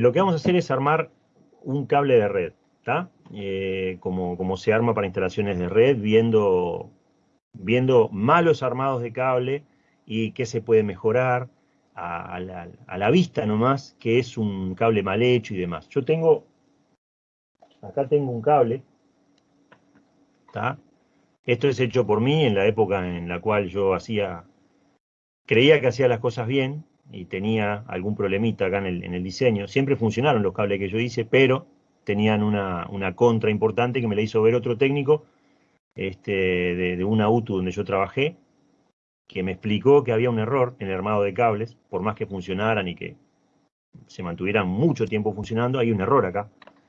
lo que vamos a hacer es armar un cable de red, ¿está? Eh, como, como se arma para instalaciones de red, viendo, viendo malos armados de cable y qué se puede mejorar a, la, a la vista nomás, que es un cable mal hecho y demás. Yo tengo, acá tengo un cable, ¿está? Esto es hecho por mí en la época en la cual yo hacía, creía que hacía las cosas bien y tenía algún problemita acá en el, diseño. Siempre funcionaron los cables que yo hice, pero tenían una, contra importante que me la hizo ver otro técnico este, de, de una UTU donde yo trabajé, que me explicó que había un error en el armado de cables, por más que funcionaran y que se mantuvieran mucho tiempo funcionando, hay un error acá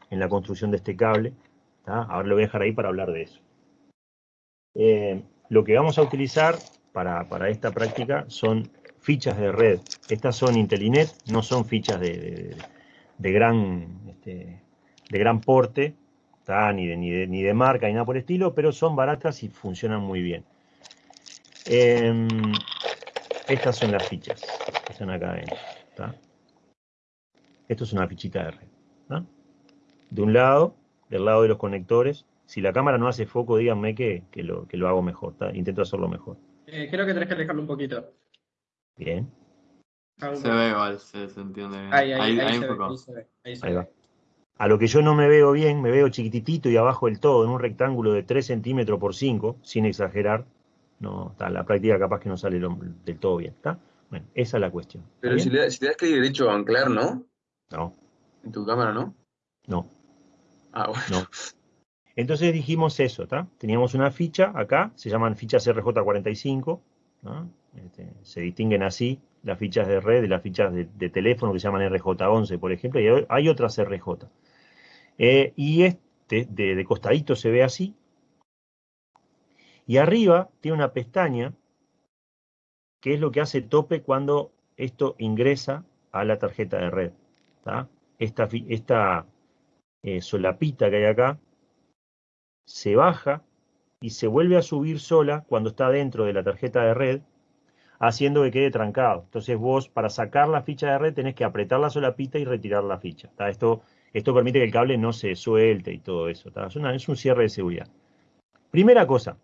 en la construcción de este cable. Ahora lo voy a dejar ahí para hablar de eso. Eh, lo que vamos a utilizar para, esta práctica son fichas de red. Estas son Intelinet, no son fichas de, gran, este, de gran porte, ni, de, ni, de, marca ni nada por el estilo, pero son baratas y funcionan muy bien. Em, estas son las fichas que están acá adentro. Esto es una fichita de red. De un lado, del lado de los conectores, si la cámara no hace foco, díganme que, lo, hago mejor. Intento hacerlo mejor. Eh, creo que tenés que alejarlo un poquito. Bien. Se ve igual, se, entiende bien. Ahí, ahí, ahí, se, ve, ahí, va. A lo que yo no me veo bien, me veo chiquitito y abajo del todo, en un rectángulo de 3 centímetros por 5, sin exagerar. No, está, la práctica capaz que no sale del todo bien, ¿está? Bueno, esa es la cuestión. Pero si, le, si te das clic derecho a anclar, ¿no? No. En tu cámara, ¿no? No. Ah, bueno. No. Entonces dijimos eso, ¿está? Teníamos una ficha acá, se llaman fichas RJ45, este, se distinguen así las fichas de red de las fichas de, teléfono que se llaman RJ11, por ejemplo, y hay otras RJ. Eh, y este de, costadito se ve así, y arriba tiene una pestaña que es lo que hace tope cuando esto ingresa a la tarjeta de red. Esta, esta eh, solapita que hay acá se baja y se vuelve a subir sola cuando está dentro de la tarjeta de red, haciendo que quede trancado. Entonces vos, para sacar la ficha de red, tenés que apretar la solapita y retirar la ficha. Esto, esto permite que el cable no se suelte y todo eso. Es, es un cierre de seguridad. Primera cosa,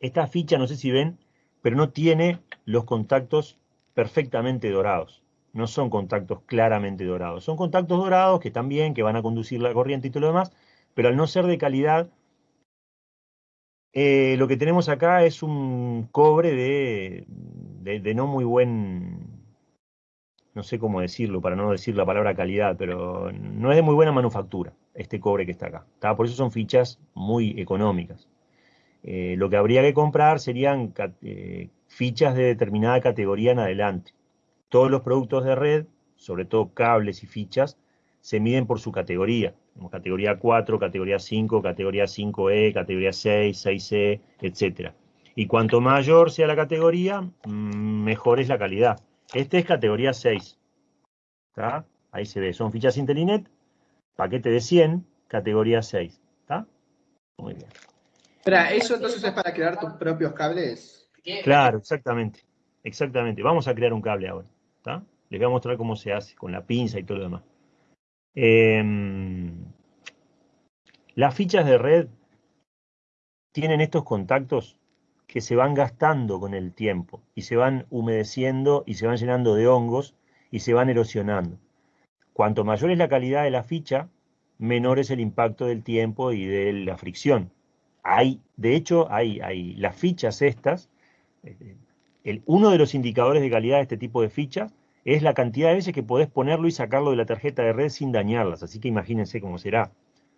esta ficha, no sé si ven, pero no tiene los contactos perfectamente dorados. No son contactos claramente dorados. Son contactos dorados que están bien, que van a conducir la corriente y todo lo demás, pero al no ser de calidad, eh, lo que tenemos acá es un cobre de, de, no muy buen, no sé cómo decirlo, para no decir la palabra calidad, pero no es de muy buena manufactura este cobre que está acá. Por eso son fichas muy económicas. Eh, lo que habría que comprar serían eh, fichas de determinada categoría en adelante. Todos los productos de red, sobre todo cables y fichas, se miden por su categoría categoría 4, categoría 5, categoría 5E, categoría 6, 6E, etc. Y cuanto mayor sea la categoría, mm, mejor es la calidad. Este es categoría 6. Ahí se ve, son fichas Intelinet, paquete de 100, categoría 6. ¿Está? Muy bien. Espera, ¿eso entonces es para crear tus propios cables? Claro, exactamente. Exactamente. Vamos a crear un cable ahora. ¿está? Les voy a mostrar cómo se hace con la pinza y todo lo demás. Em, las fichas de red tienen estos contactos que se van gastando con el tiempo y se van humedeciendo y se van llenando de hongos y se van erosionando. Cuanto mayor es la calidad de la ficha, menor es el impacto del tiempo y de la fricción. Hay, de hecho, hay, hay las fichas estas, eh, el, uno de los indicadores de calidad de este tipo de fichas es la cantidad de veces que podés ponerlo y sacarlo de la tarjeta de red sin dañarlas, así que imagínense cómo será.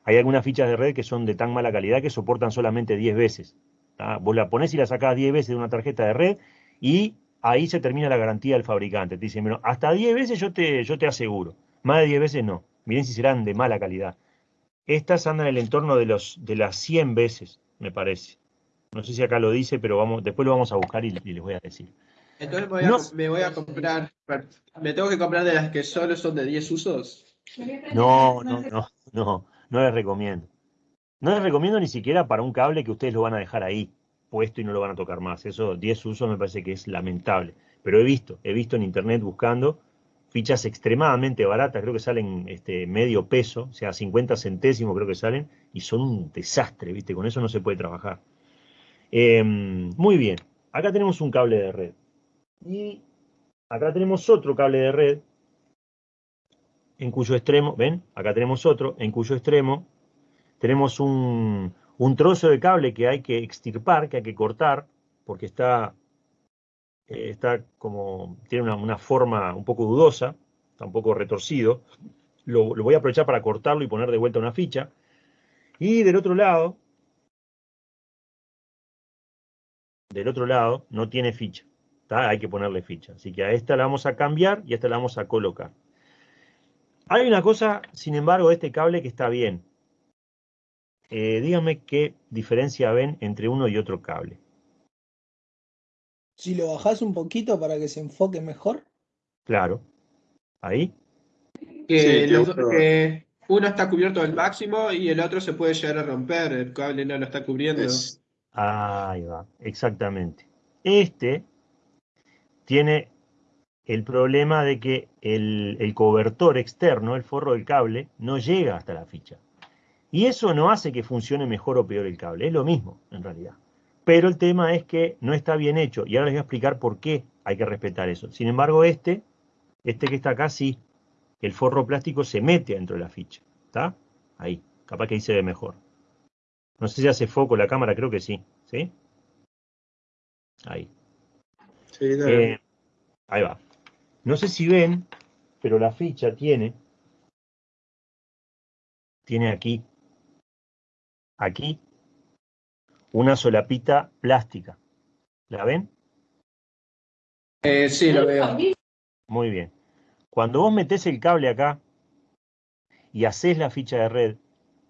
Hay algunas fichas de red que son de tan mala calidad que soportan solamente 10 veces. Vos la ponés y la sacás 10 veces de una tarjeta de red y ahí se termina la garantía del fabricante. Te dicen, bueno, hasta 10 veces yo te, yo te aseguro, más de 10 veces no. Miren si serán de mala calidad. Estas andan en el entorno de, los, de las 100 veces, me parece. No sé si acá lo dice, pero vamos, después lo vamos a buscar y les voy a decir. Entonces me voy, a, comprar, ¿me tengo que comprar de las que solo son de 10 usos? No, no, no, no, no les recomiendo. No les recomiendo ni siquiera para un cable que ustedes lo van a dejar ahí puesto y no lo van a tocar más. Eso, 10 usos me parece que es lamentable. Pero he visto, he visto en internet buscando fichas extremadamente baratas, creo que salen este, medio peso, o sea, 50 centésimos creo que salen, y son un desastre, ¿viste? Con eso no se puede trabajar. Em, muy bien, acá tenemos un cable de red. Y acá tenemos otro cable de red, en cuyo extremo, ¿ven? Acá tenemos otro, en cuyo extremo tenemos un, un trozo de cable que hay que extirpar, que hay que cortar, porque está eh, está como, tiene una, forma un poco dudosa, está un poco retorcido. Lo, voy a aprovechar para cortarlo y poner de vuelta una ficha. Y del otro lado, del otro lado no tiene ficha. Hay que ponerle ficha. Así que a esta la vamos a cambiar y a esta la vamos a colocar. Hay una cosa, sin embargo, de este cable que está bien. Eh, díganme qué diferencia ven entre uno y otro cable. Si lo bajás un poquito para que se enfoque mejor. Claro. Ahí. Que, uno está cubierto al máximo y el otro se puede llegar a romper. El cable no lo está cubriendo. Ahí va, exactamente. Este tiene el problema de que el, el, cobertor externo, el forro del cable, no llega hasta la ficha. Y eso no hace que funcione mejor o peor el cable, es lo mismo en realidad. Pero el tema es que no está bien hecho y ahora les voy a explicar por qué hay que respetar eso. Sin embargo, este, este que está acá, sí, el forro plástico se mete dentro de la ficha. ¿Está? Ahí. Capaz que ahí se ve mejor. No sé si hace foco la cámara, creo que sí. ¿Sí? Ahí. Sí, eh, ahí va. No sé si ven, pero la ficha tiene, tiene aquí, aquí una solapita plástica. ¿La ven? Eh, sí, lo veo. Muy bien. Cuando vos metés el cable acá y haces la ficha de red,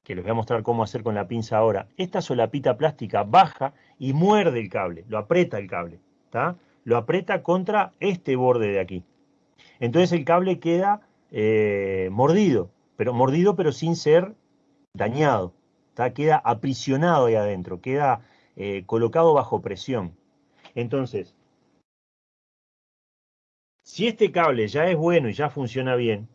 que les voy a mostrar cómo hacer con la pinza ahora, esta solapita plástica baja y muerde el cable, lo aprieta el cable, ¿está? Lo aprieta contra este borde de aquí. Entonces el cable queda eh, mordido, pero mordido pero sin ser dañado queda aprisionado ahí adentro, queda eh, colocado bajo presión. Entonces, si este cable ya es bueno y ya funciona bien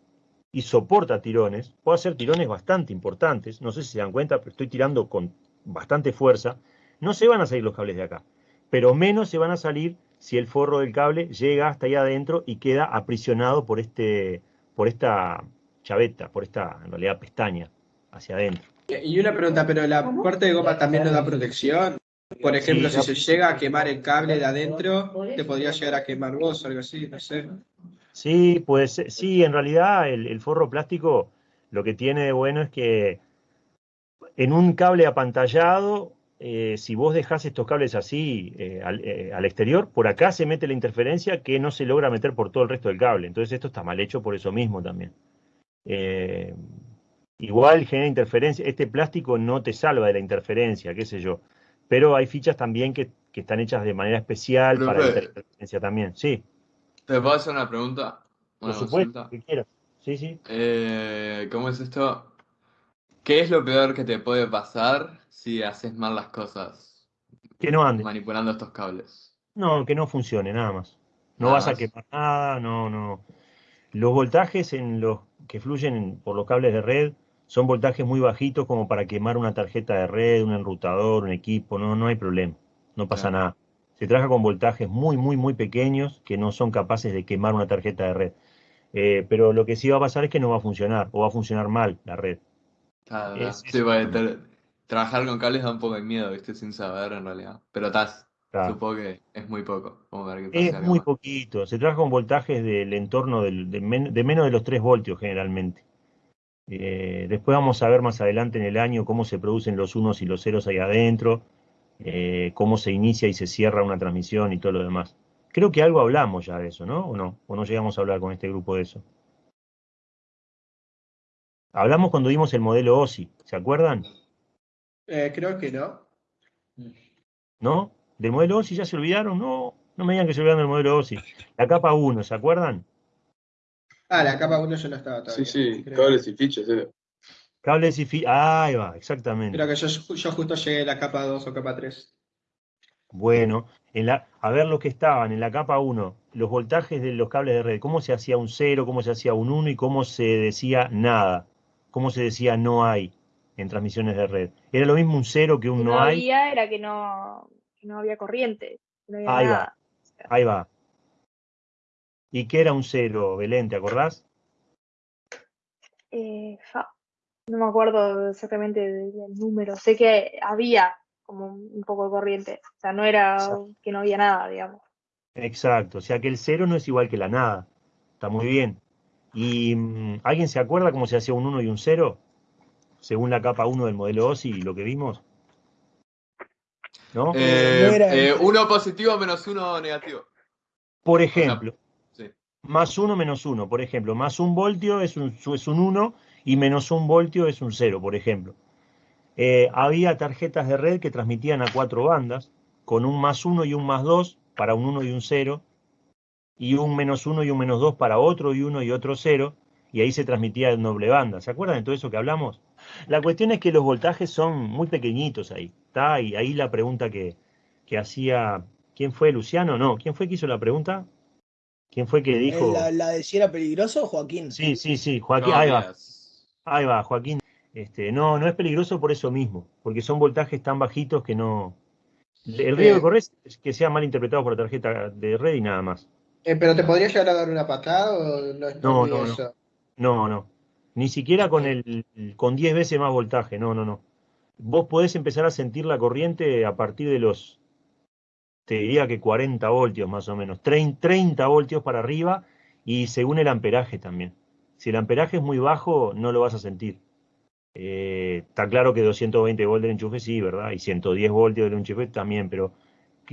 y soporta tirones, puedo hacer tirones bastante importantes, no sé si se dan cuenta, pero estoy tirando con bastante fuerza, no se van a salir los cables de acá, pero menos se van a salir si el forro del cable llega hasta allá adentro y queda aprisionado por, este, por esta chaveta, por esta, en realidad, pestaña hacia adentro. Y una pregunta, pero la parte de goma también no da protección. Por ejemplo, si se llega a quemar el cable de adentro, te podría llegar a quemar vos o algo así, no sé. Sí, pues sí, en realidad el, forro plástico lo que tiene de bueno es que en un cable apantallado, eh, si vos dejás estos cables así eh, eh, al, exterior, por acá se mete la interferencia que no se logra meter por todo el resto del cable. Entonces esto está mal hecho por eso mismo también. Igual genera interferencia. Este plástico no te salva de la interferencia, qué sé yo. Pero hay fichas también que, están hechas de manera especial para interferencia también. Sí. ¿Te puedo hacer una pregunta? Por supuesto, que quieras. Sí, sí. ¿Cómo es esto? ¿Qué es lo peor que te puede pasar si haces mal las cosas? Que no ande. Manipulando estos cables. No, que no funcione, nada más. No vas a quemar nada, no, no. Los voltajes en los que fluyen por los cables de red son voltajes muy bajitos como para quemar una tarjeta de red, un enrutador, un equipo, no, no hay problema, no pasa nada. Se trabaja con voltajes muy, muy, muy pequeños que no son capaces de quemar una tarjeta de red. Eh, pero lo que sí va a pasar es que no va a funcionar o va a funcionar mal la red. Trabajar con cables da un poco de miedo, ¿viste? Sin saber en realidad. Pero estás, supongo que es muy poco. es muy poquito. Se trabaja con voltajes del entorno de, de menos de los 3 voltios generalmente. Eh, después vamos a ver más adelante en el año cómo se producen los unos y los ceros ahí adentro, eh, cómo se inicia y se cierra una transmisión y todo lo demás. Creo que algo hablamos ya de eso, ¿no? ¿O no? ¿O no llegamos a hablar con este grupo de eso? Hablamos cuando vimos el modelo OSI, ¿se acuerdan? Eh, creo que no. ¿No? ¿Del modelo OSI ya se olvidaron? No, no me digan que se olvidaron del modelo OSI. La capa 1, ¿se acuerdan? Ah, la capa 1 yo no estaba todavía. Sí, sí, cables y fichas, ¿eh? Cables y fichas, ah, ahí va, exactamente. Creo que yo, justo llegué a la capa 2 o capa 3. Bueno, en la, a ver los que estaban en la capa 1, los voltajes de los cables de red, cómo se hacía un 0, cómo se hacía un 1 y cómo se decía nada, cómo se decía no hay en transmisiones de red. ¿Era lo mismo un 0 que un Si no, no hay? había, era que no, que no había corriente. que no había Ahí va. Ahí va. ¿Y qué era un 0, Belén? ¿Te acordás? Eh, no me acuerdo exactamente del número. Sé que había como un poco de corriente. O sea, no era Exacto. que no había nada, digamos. Exacto, o sea que el 0 no es igual que la nada. Está muy bien. ¿Y mm, alguien se acuerda cómo se hacía un 1 y un 0? Según la capa 1 del modelo OSI y lo que vimos. ¿No? Eh, eh, uno positivo menos uno negativo. Por ejemplo, Sí. más 1 menos 1, por ejemplo, más un voltio es un, es un 1 y menos un voltio es un 0, por ejemplo. Eh, había tarjetas de red que transmitían a cuatro bandas, con un más 1 y un más 2 para un 1 y un 0, y un menos 1 y un menos 2 para otro y 1 y otro 0, y ahí se transmitía en doble banda. ¿Se acuerdan de todo eso que hablamos? La cuestión es que los voltajes son muy pequeñitos ahí, ¿está? Y ahí la pregunta que, que hacía, ¿quién fue Luciano? No, ¿quién fue que hizo la pregunta? ¿Quién fue que dijo? Eh, ¿La, la de si era peligroso, Joaquín? Sí, sí, sí, Joaquín, No, ahí va. Ahí va, Joaquín. Este, no, no es peligroso por eso mismo, porque son voltajes tan bajitos que no. El riesgo Eh. que corres es que sea mal interpretado por la tarjeta de red y nada más. Eh, ¿Pero te podría llegar a dar una patada o no es No, no, no. eso? No, no. Ni siquiera con el con 10 veces más voltaje, no, no, no. Vos podés empezar a sentir la corriente a partir de los, te diría que 40 voltios más o menos, 30, 30 voltios para arriba y según el amperaje también. Si el amperaje es muy bajo, no lo vas a sentir. Eh, está claro que 220 voltios del enchufe sí, ¿verdad? Y 110 voltios del enchufe también, pero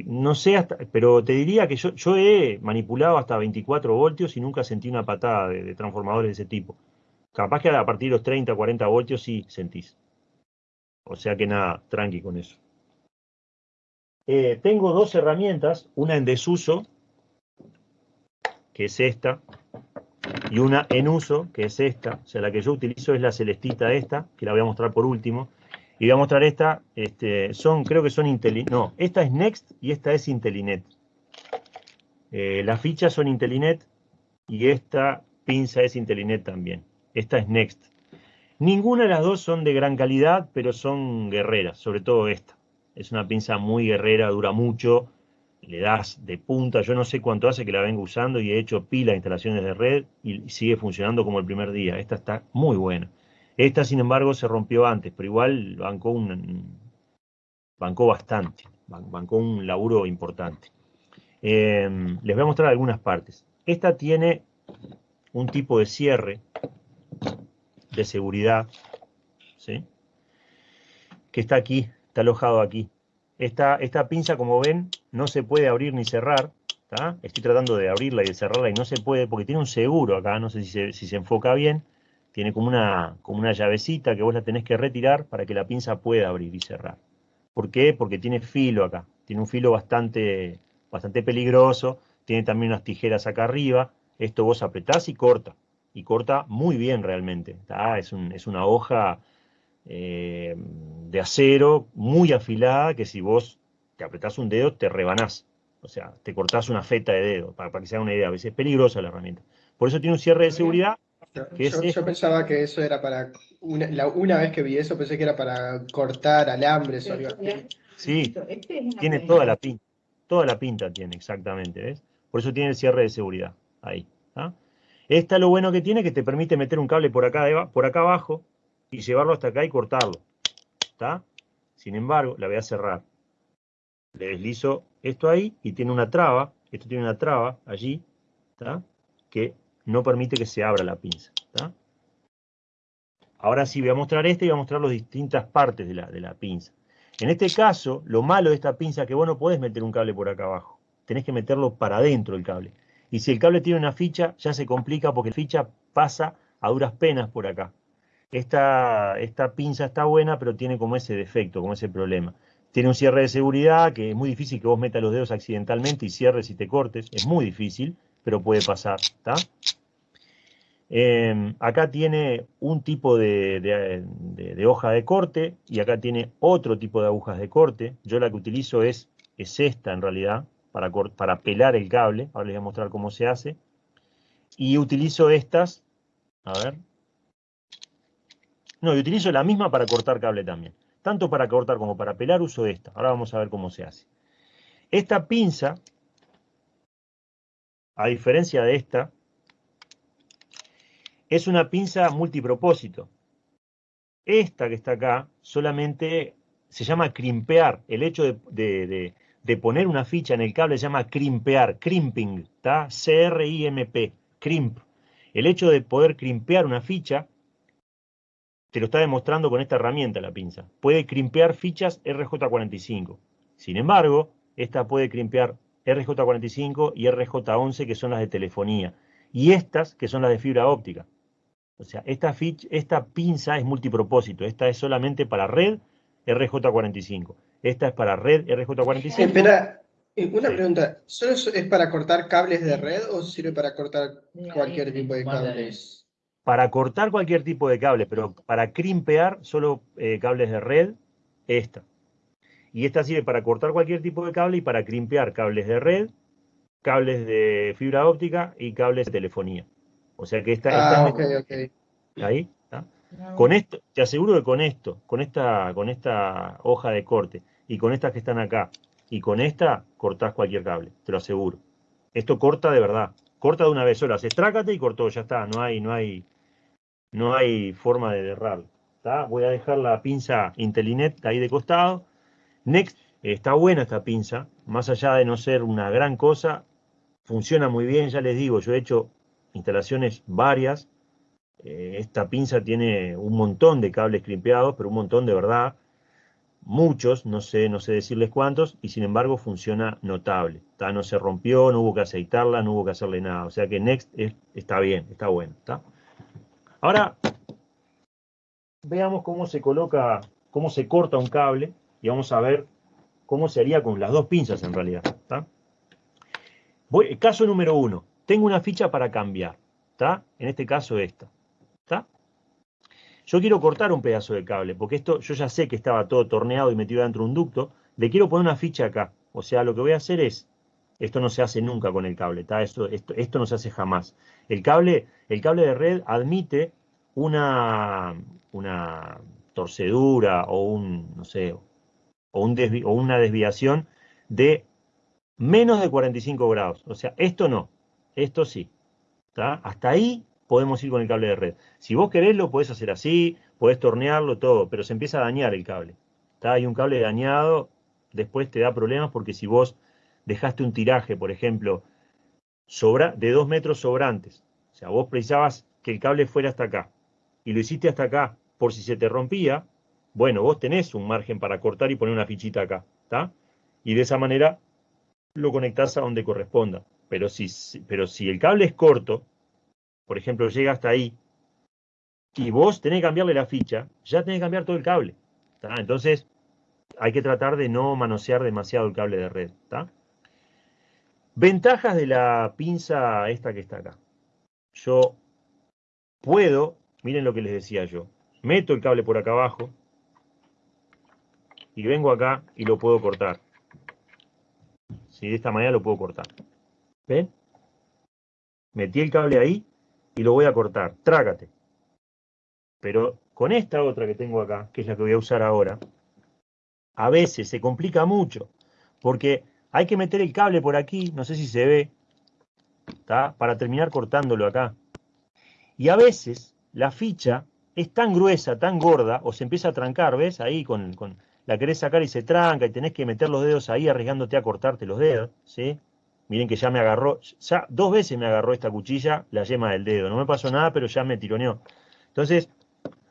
no sé hasta, pero te diría que yo, yo he manipulado hasta 24 voltios y nunca sentí una patada de, transformadores de ese tipo. Capaz que a partir de los 30, 40 voltios sí sentís. O sea que nada, tranqui con eso. Eh, tengo dos herramientas, una en desuso, que es esta, y una en uso, que es esta. O sea, la que yo utilizo es la celestita esta, que la voy a mostrar por último. Y voy a mostrar esta, este, son, creo que son Intelinet. No, esta es Next y esta es Intelinet. Eh, las fichas son Intelinet y esta pinza es Intelinet también. Esta es Next. Ninguna de las dos son de gran calidad, pero son guerreras, sobre todo esta. Es una pinza muy guerrera, dura mucho, le das de punta. Yo no sé cuánto hace que la vengo usando y he hecho pila instalaciones de red y sigue funcionando como el primer día. Esta está muy buena. Esta, sin embargo, se rompió antes, pero igual bancó, un, bancó bastante, ban- bancó un laburo importante. Eh, les voy a mostrar algunas partes. Esta tiene un tipo de cierre de seguridad, ¿sí? que está aquí, está alojado aquí. Esta, esta pinza, como ven, no se puede abrir ni cerrar. Estoy tratando de abrirla y de cerrarla y no se puede porque tiene un seguro acá, no sé si se, si se enfoca bien. Tiene como una, como una llavecita que vos la tenés que retirar para que la pinza pueda abrir y cerrar. ¿Por qué? Porque tiene filo acá. Tiene un filo bastante, bastante peligroso. Tiene también unas tijeras acá arriba. Esto vos apretás y corta. Y corta muy bien realmente. un- es una hoja eh, de acero muy afilada que si vos te apretás un dedo te rebanás. O sea, te cortás una feta de dedo, para, para que se haga una idea. A veces es peligrosa la herramienta. Por eso tiene un cierre de seguridad. ¿Qué es Yo, pensaba que eso era para. Una, la- una vez que vi eso, pensé que era para cortar alambres o algo así. Sí, tiene toda la pinta. Toda la pinta tiene, exactamente, ¿ves? Por eso tiene el cierre de seguridad. Ahí. ¿tá? Esta lo bueno que tiene es que te permite meter un cable por acá, por acá abajo y llevarlo hasta acá y cortarlo. ¿Está? Sin embargo, la voy a cerrar. Le deslizo esto ahí y tiene una traba. Esto tiene una traba allí, ¿está? Que no permite que se abra la pinza. Ahora sí voy a mostrar este y voy a mostrar las distintas partes de la, de la pinza. En este caso, lo malo de esta pinza es que vos no podés meter un cable por acá abajo. Tenés que meterlo para adentro el cable. Y si el cable tiene una ficha, ya se complica porque la ficha pasa a duras penas por acá. Esta, esta pinza está buena, pero tiene como ese defecto, como ese problema. Tiene un cierre de seguridad que es muy difícil que vos metas los dedos accidentalmente y cierres y te cortes. Es muy difícil, pero puede pasar. ¿está? Eh, acá tiene un tipo de hoja de corte y acá tiene otro tipo de agujas de corte. Yo la que utilizo es, es esta en realidad, para, para pelar el cable. Ahora les voy a mostrar cómo se hace. Y utilizo estas, a ver. No, y utilizo la misma para cortar cable también. Tanto para cortar como para pelar uso esta. Ahora vamos a ver cómo se hace. Esta pinza, a diferencia de esta, es una pinza multipropósito. Esta que está acá solamente se llama crimpear. El hecho de, poner una ficha en el cable se llama crimpear, crimping, ¿está? C-R-I-M-P, crimp. El hecho de poder crimpear una ficha te lo está demostrando con esta herramienta la pinza. Puede crimpear fichas RJ45. Sin embargo, esta puede crimpear RJ45 y RJ11 que son las de telefonía. Y estas que son las de fibra óptica. O sea, esta, esta pinza es multipropósito. Esta es solamente para red RJ45. Esta es para red RJ45. Espera, eh, una pregunta. ¿Solo es para cortar cables de red o sirve para cortar cualquier tipo de cables? Para cortar cualquier tipo de cable, pero para crimpear solo eh, cables de red, esta. Y esta sirve para cortar cualquier tipo de cable y para crimpear cables de red, cables de fibra óptica y cables de telefonía. O sea que esta, ah, ok, Ahí, Con esto, te aseguro que con esto, con esta, con esta hoja de corte y con estas que están acá y con esta cortás cualquier cable, te lo aseguro. Esto corta de verdad, corta de una vez sola, se estrácate y cortó, ya está, no hay, no hay, no hay forma de derrarlo. Voy a dejar la pinza Intelinet ahí de costado. Next, está buena esta pinza, más allá de no ser una gran cosa, funciona muy bien, ya les digo, yo he hecho instalaciones varias. Eh, esta pinza tiene un montón de cables crimpeados, pero un montón de verdad. Muchos, no sé, no sé decirles cuántos, y sin embargo funciona notable. No se rompió, no hubo que aceitarla, no hubo que hacerle nada. O sea que Next está bien, está bueno. Ahora, veamos cómo se coloca, cómo se corta un cable, y vamos a ver cómo se haría con las dos pinzas en realidad. Voy, caso número uno tengo una ficha para cambiar, ¿está? En este caso esta, ¿está? Yo quiero cortar un pedazo de cable, porque esto yo ya sé que estaba todo torneado y metido dentro de un ducto, le quiero poner una ficha acá. O sea, lo que voy a hacer es, esto no se hace nunca con el cable. Esto, esto, esto no se hace jamás. El cable, el cable de red admite una, una torcedura o un, no sé, o, un o una desviación de menos de 45 grados. O sea, esto no. Esto sí. Hasta ahí podemos ir con el cable de red. Si vos querés, lo podés hacer así, podés tornearlo, todo, pero se empieza a dañar el cable. Hay un cable dañado, después te da problemas porque si vos dejaste un tiraje, por ejemplo, sobra, de dos metros sobrantes, o sea, vos precisabas que el cable fuera hasta acá, y lo hiciste hasta acá, por si se te rompía, bueno, vos tenés un margen para cortar y poner una fichita acá, ¿está? Y de esa manera lo conectás a donde corresponda. Pero si, pero si el cable es corto, por ejemplo, llega hasta ahí, y vos tenés que cambiarle la ficha, ya tenés que cambiar todo el cable. Entonces, hay que tratar de no manosear demasiado el cable de red. Ventajas de la pinza esta que está acá. Yo puedo, miren lo que les decía yo, meto el cable por acá abajo y vengo acá y lo puedo cortar. Si de esta manera lo puedo cortar. ¿Ven? Metí el cable ahí y lo voy a cortar. Trágate. Pero con esta otra que tengo acá, que es la que voy a usar ahora, a veces se complica mucho. Porque hay que meter el cable por aquí, no sé si se ve, para terminar cortándolo acá. Y a veces la ficha es tan gruesa, tan gorda, o se empieza a trancar, ¿ves? Ahí con, la querés sacar y se tranca y tenés que meter los dedos ahí arriesgándote a cortarte los dedos, ¿sí? Miren que ya me agarró, ya dos veces me agarró esta cuchilla la yema del dedo. No me pasó nada, pero ya me tironeó. Entonces,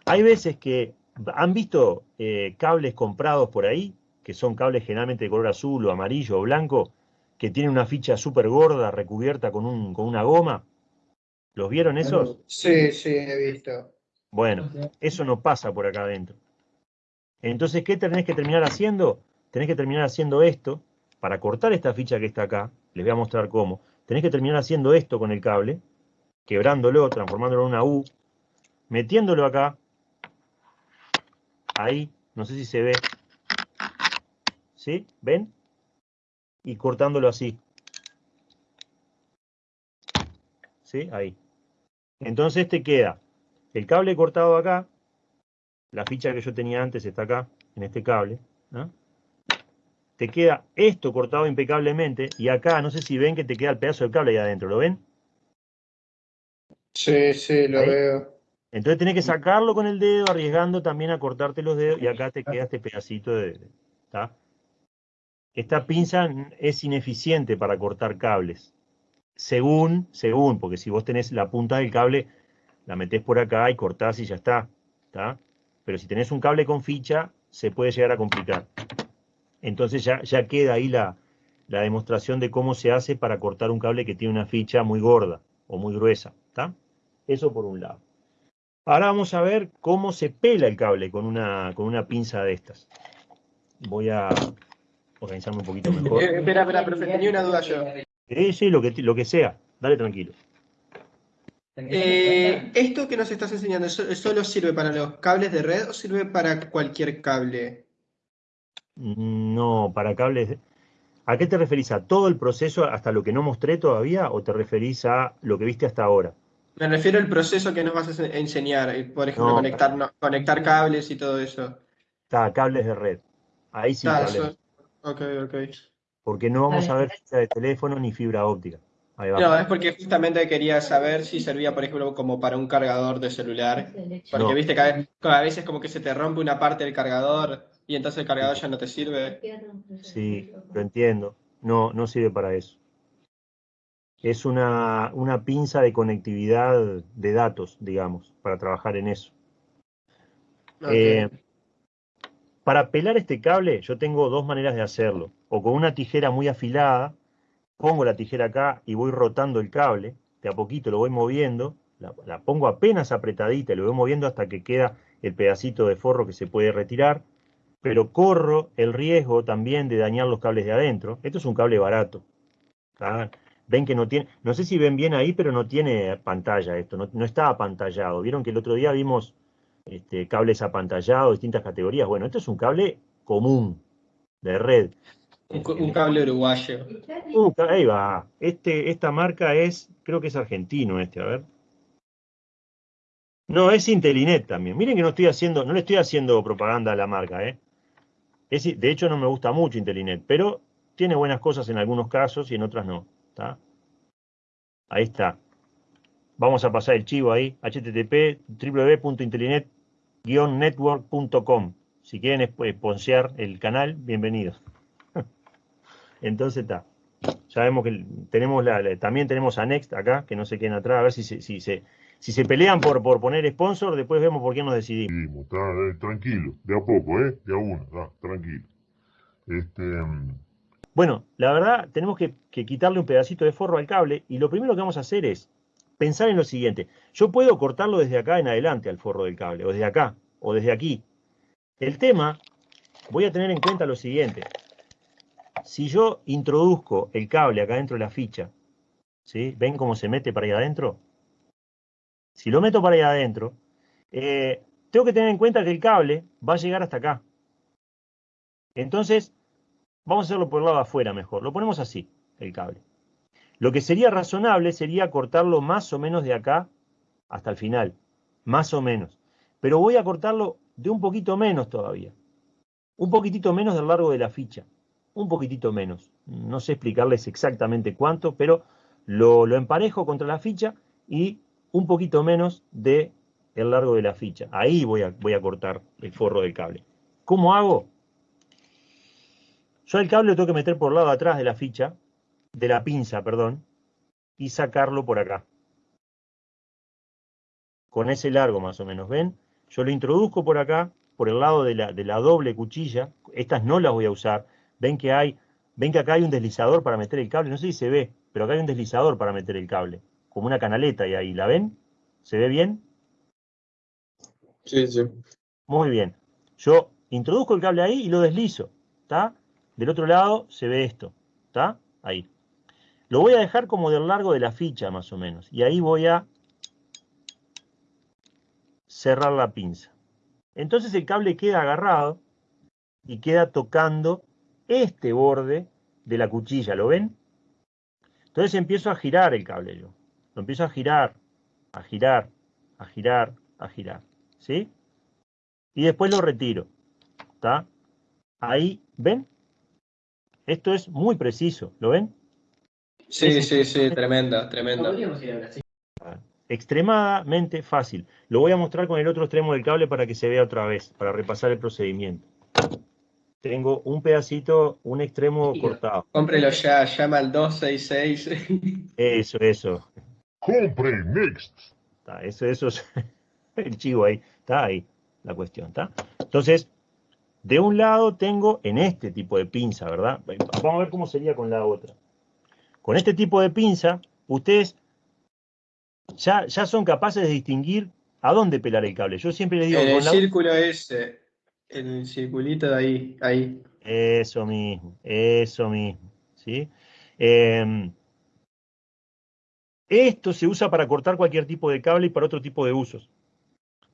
hay veces que han visto eh, cables comprados por ahí, que son cables generalmente de color azul o amarillo o blanco, que tienen una ficha súper gorda recubierta con, un, con una goma. ¿Los vieron esos? Sí, sí, he visto. Bueno, eso no pasa por acá adentro. Entonces, ¿qué tenés que terminar haciendo? Tenés que terminar haciendo esto, para cortar esta ficha que está acá, les voy a mostrar cómo. Tenés que terminar haciendo esto con el cable, quebrándolo, transformándolo en una U, metiéndolo acá, ahí, no sé si se ve, ¿sí? ¿Ven? y cortándolo así. ¿Sí? Ahí. Entonces te queda el cable cortado acá, la ficha que yo tenía antes está acá, en este cable, ¿no? Te queda esto cortado impecablemente y acá, no sé si ven que te queda el pedazo de cable ahí adentro, ¿lo ven? Sí, sí, lo Ahí. veo. Entonces tenés que sacarlo con el dedo, arriesgando también a cortarte los dedos y acá te queda este pedacito de... de- ¿tá? Esta pinza es ineficiente para cortar cables. Según, según, porque si vos tenés la punta del cable, la metés por acá y cortás y ya está. ¿tá? Pero si tenés un cable con ficha, se puede llegar a complicar. Entonces ya, ya queda ahí la, la demostración de cómo se hace para cortar un cable que tiene una ficha muy gorda o muy gruesa. ¿tá? Eso por un lado. Ahora vamos a ver cómo se pela el cable con una, con una pinza de estas. Voy a organizarme un poquito mejor. Eh, espera, espera, profe, tenía una duda yo. Sí, sí, lo que, lo que sea. Dale tranquilo. Eh, ¿Esto que nos estás enseñando so- solo sirve para los cables de red o sirve para cualquier cable? No, para cables. ¿A qué te referís? ¿A todo el proceso hasta lo que no mostré todavía o te referís a lo que viste hasta ahora? Me refiero al proceso que nos vas a ense- enseñar, eh, por ejemplo, No. conectar, no- conectar cables y todo eso. Está, cables de red. Ahí sí, cables. eso- Ok, ok. Porque no vamos a ver fibra de teléfono ni fibra óptica. Ahí va. No, es porque justamente quería saber si servía, por ejemplo, como para un cargador de celular. Porque No. viste que a ve- a veces como que se te rompe una parte del cargador y entonces el cargador ya no te sirve. Sí, lo entiendo. No, no sirve para eso. Es una, una pinza de conectividad de datos, digamos, para trabajar en eso. Eh, para pelar este cable, yo tengo dos maneras de hacerlo. O con una tijera muy afilada, pongo la tijera acá y voy rotando el cable, de a poquito lo voy moviendo, la, pongo apenas apretadita y lo voy moviendo hasta que queda el pedacito de forro que se puede retirar, pero corro el riesgo también de dañar los cables de adentro. Esto es un cable barato. Ven que no tiene, no sé si ven bien ahí, pero no tiene pantalla esto, no, no está apantallado. Vieron que el otro día vimos este, cables apantallados, distintas categorías. Bueno, esto es un cable común, de red. Un, cable uruguayo. Uh, ahí va. Este, esta marca es, creo que es argentino este, a ver. No, es Intelinet también. Miren que no estoy haciendo, no le estoy haciendo propaganda a la marca, ¿eh? Es, de hecho, no me gusta mucho Intelinet, pero tiene buenas cosas en algunos casos y en otras no. ¿tá? Ahí está. Vamos a pasar el chivo ahí, http www.intelinet-network.com. Si quieren esp- sponsear el canal, bienvenidos. Entonces está. Ya vemos que tenemos la, la- también tenemos a Next acá, que no se queden atrás, a ver si se, si se, si se pelean por, por poner sponsor, después vemos por qué nos decidimos. Está, eh, tranquilo, de a poco, ¿eh? De a uno, está, tranquilo. Este, mm, Bueno, la verdad, tenemos que, que quitarle un pedacito de forro al cable y lo primero que vamos a hacer es pensar en lo siguiente. Yo puedo cortarlo desde acá en adelante al forro del cable, o desde acá, o desde aquí. El tema, voy a tener en cuenta lo siguiente. Si yo introduzco el cable acá dentro de la ficha, ¿sí? ¿Ven cómo se mete para ahí adentro? Si lo meto para ahí adentro, eh, tengo que tener en cuenta que el cable va a llegar hasta acá. Entonces, vamos a hacerlo por el lado de afuera mejor. Lo ponemos así, el cable. Lo que sería razonable sería cortarlo más o menos de acá hasta el final. Más o menos. Pero voy a cortarlo de un poquito menos todavía. Un poquitito menos del largo de la ficha. Un poquitito menos. No sé explicarles exactamente cuánto, pero lo, lo emparejo contra la ficha y un poquito menos de el largo de la ficha. Ahí voy a, voy a cortar el forro del cable. ¿Cómo hago? Yo el cable lo tengo que meter por el lado atrás de la ficha, de la pinza, perdón, y sacarlo por acá. Con ese largo más o menos, ¿ven? Yo lo introduzco por acá, por el lado de la, de la doble cuchilla. Estas no las voy a usar. Ven que hay, ven que acá hay un deslizador para meter el cable. No sé si se ve, pero acá hay un deslizador para meter el cable. Como una canaleta y ahí, ¿la ven? ¿Se ve bien? Sí, sí. Muy bien. Yo introduzco el cable ahí y lo deslizo. ¿Está? Del otro lado se ve esto. ¿Está? Ahí. Lo voy a dejar como del largo de la ficha, más o menos. Y ahí voy a cerrar la pinza. Entonces el cable queda agarrado y queda tocando este borde de la cuchilla, ¿lo ven? Entonces empiezo a girar el cable yo. Lo empiezo a girar, a girar, a girar, a girar. ¿Sí? Y después lo retiro. ¿Está? Ahí, ¿ven? Esto es muy preciso, ¿lo ven? Sí, sí, sí, tremenda, tremenda. Extremadamente fácil. Lo voy a mostrar con el otro extremo del cable para que se vea otra vez, para repasar el procedimiento. Tengo un pedacito, un extremo cortado. Cómprelo ya, llama al 266. Eso, eso. Compre Next. Está, eso, eso es el chivo ahí. Está ahí la cuestión, ¿está? Entonces, de un lado tengo en este tipo de pinza, ¿verdad? Vamos a ver cómo sería con la otra. Con este tipo de pinza, ustedes ya, ya son capaces de distinguir a dónde pelar el cable. Yo siempre les digo... En el la- círculo ese, en el circulito de ahí, ahí. Eso mismo, eso mismo, ¿sí? Eh, esto se usa para cortar cualquier tipo de cable y para otro tipo de usos.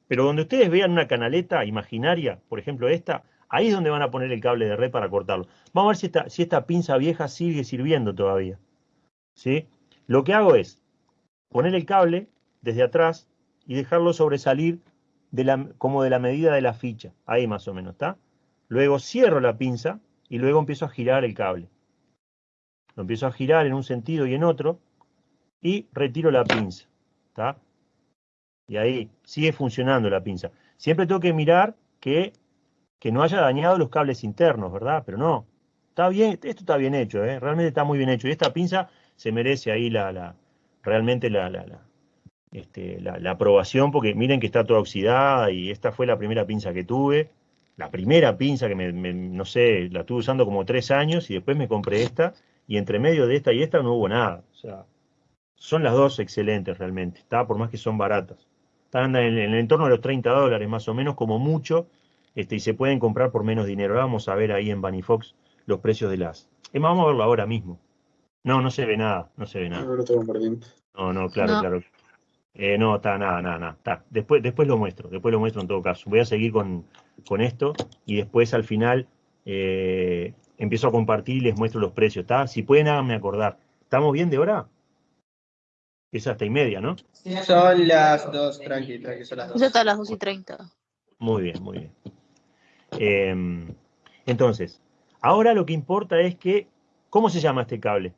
Pero donde ustedes vean una canaleta imaginaria, por ejemplo esta, ahí es donde van a poner el cable de red para cortarlo. Vamos a ver si esta, si esta pinza vieja sigue sirviendo todavía. ¿sí? Lo que hago es poner el cable desde atrás y dejarlo sobresalir la, como de la medida de la ficha. Ahí más o menos, ¿está? Luego cierro la pinza y luego empiezo a girar el cable. Lo empiezo a girar en un sentido y en otro y retiro la pinza. ¿Está? Y ahí sigue funcionando la pinza. Siempre tengo que mirar que, que no haya dañado los cables internos, ¿verdad? Pero no. Está bien, esto está bien hecho, ¿eh? realmente está muy bien hecho. Y esta pinza se merece ahí la, la realmente la, la, este, la, la aprobación, porque miren que está toda oxidada y esta fue la primera pinza que tuve la primera pinza que me, me- no sé, la estuve usando como tres años y después me compré esta y entre medio de esta y esta no hubo nada. O sea, son las dos excelentes realmente, está por más que son baratas. Están en, el- en el entorno de los 30 dólares más o menos como mucho este, y se pueden comprar por menos dinero. Ahora Vamos a ver ahí en Fox los precios de las... Es más, vamos a verlo ahora mismo. No, no se ve nada, no se ve nada. No, no, claro, No. claro. Eh, no, está, nada, nada, nada. Está. Después, después lo muestro, después lo muestro en todo caso. Voy a seguir con, con esto y después al final eh, empiezo a compartir y les muestro los precios, ¿está? Si pueden, háganme acordar. ¿Estamos bien de hora? Es hasta y media, ¿no? Son las dos, tranqui, tranqui, son las Ya dos. está a las 2 y 30. Muy bien, muy bien. Eh, entonces, ahora lo que importa es que, ¿cómo se llama este cable?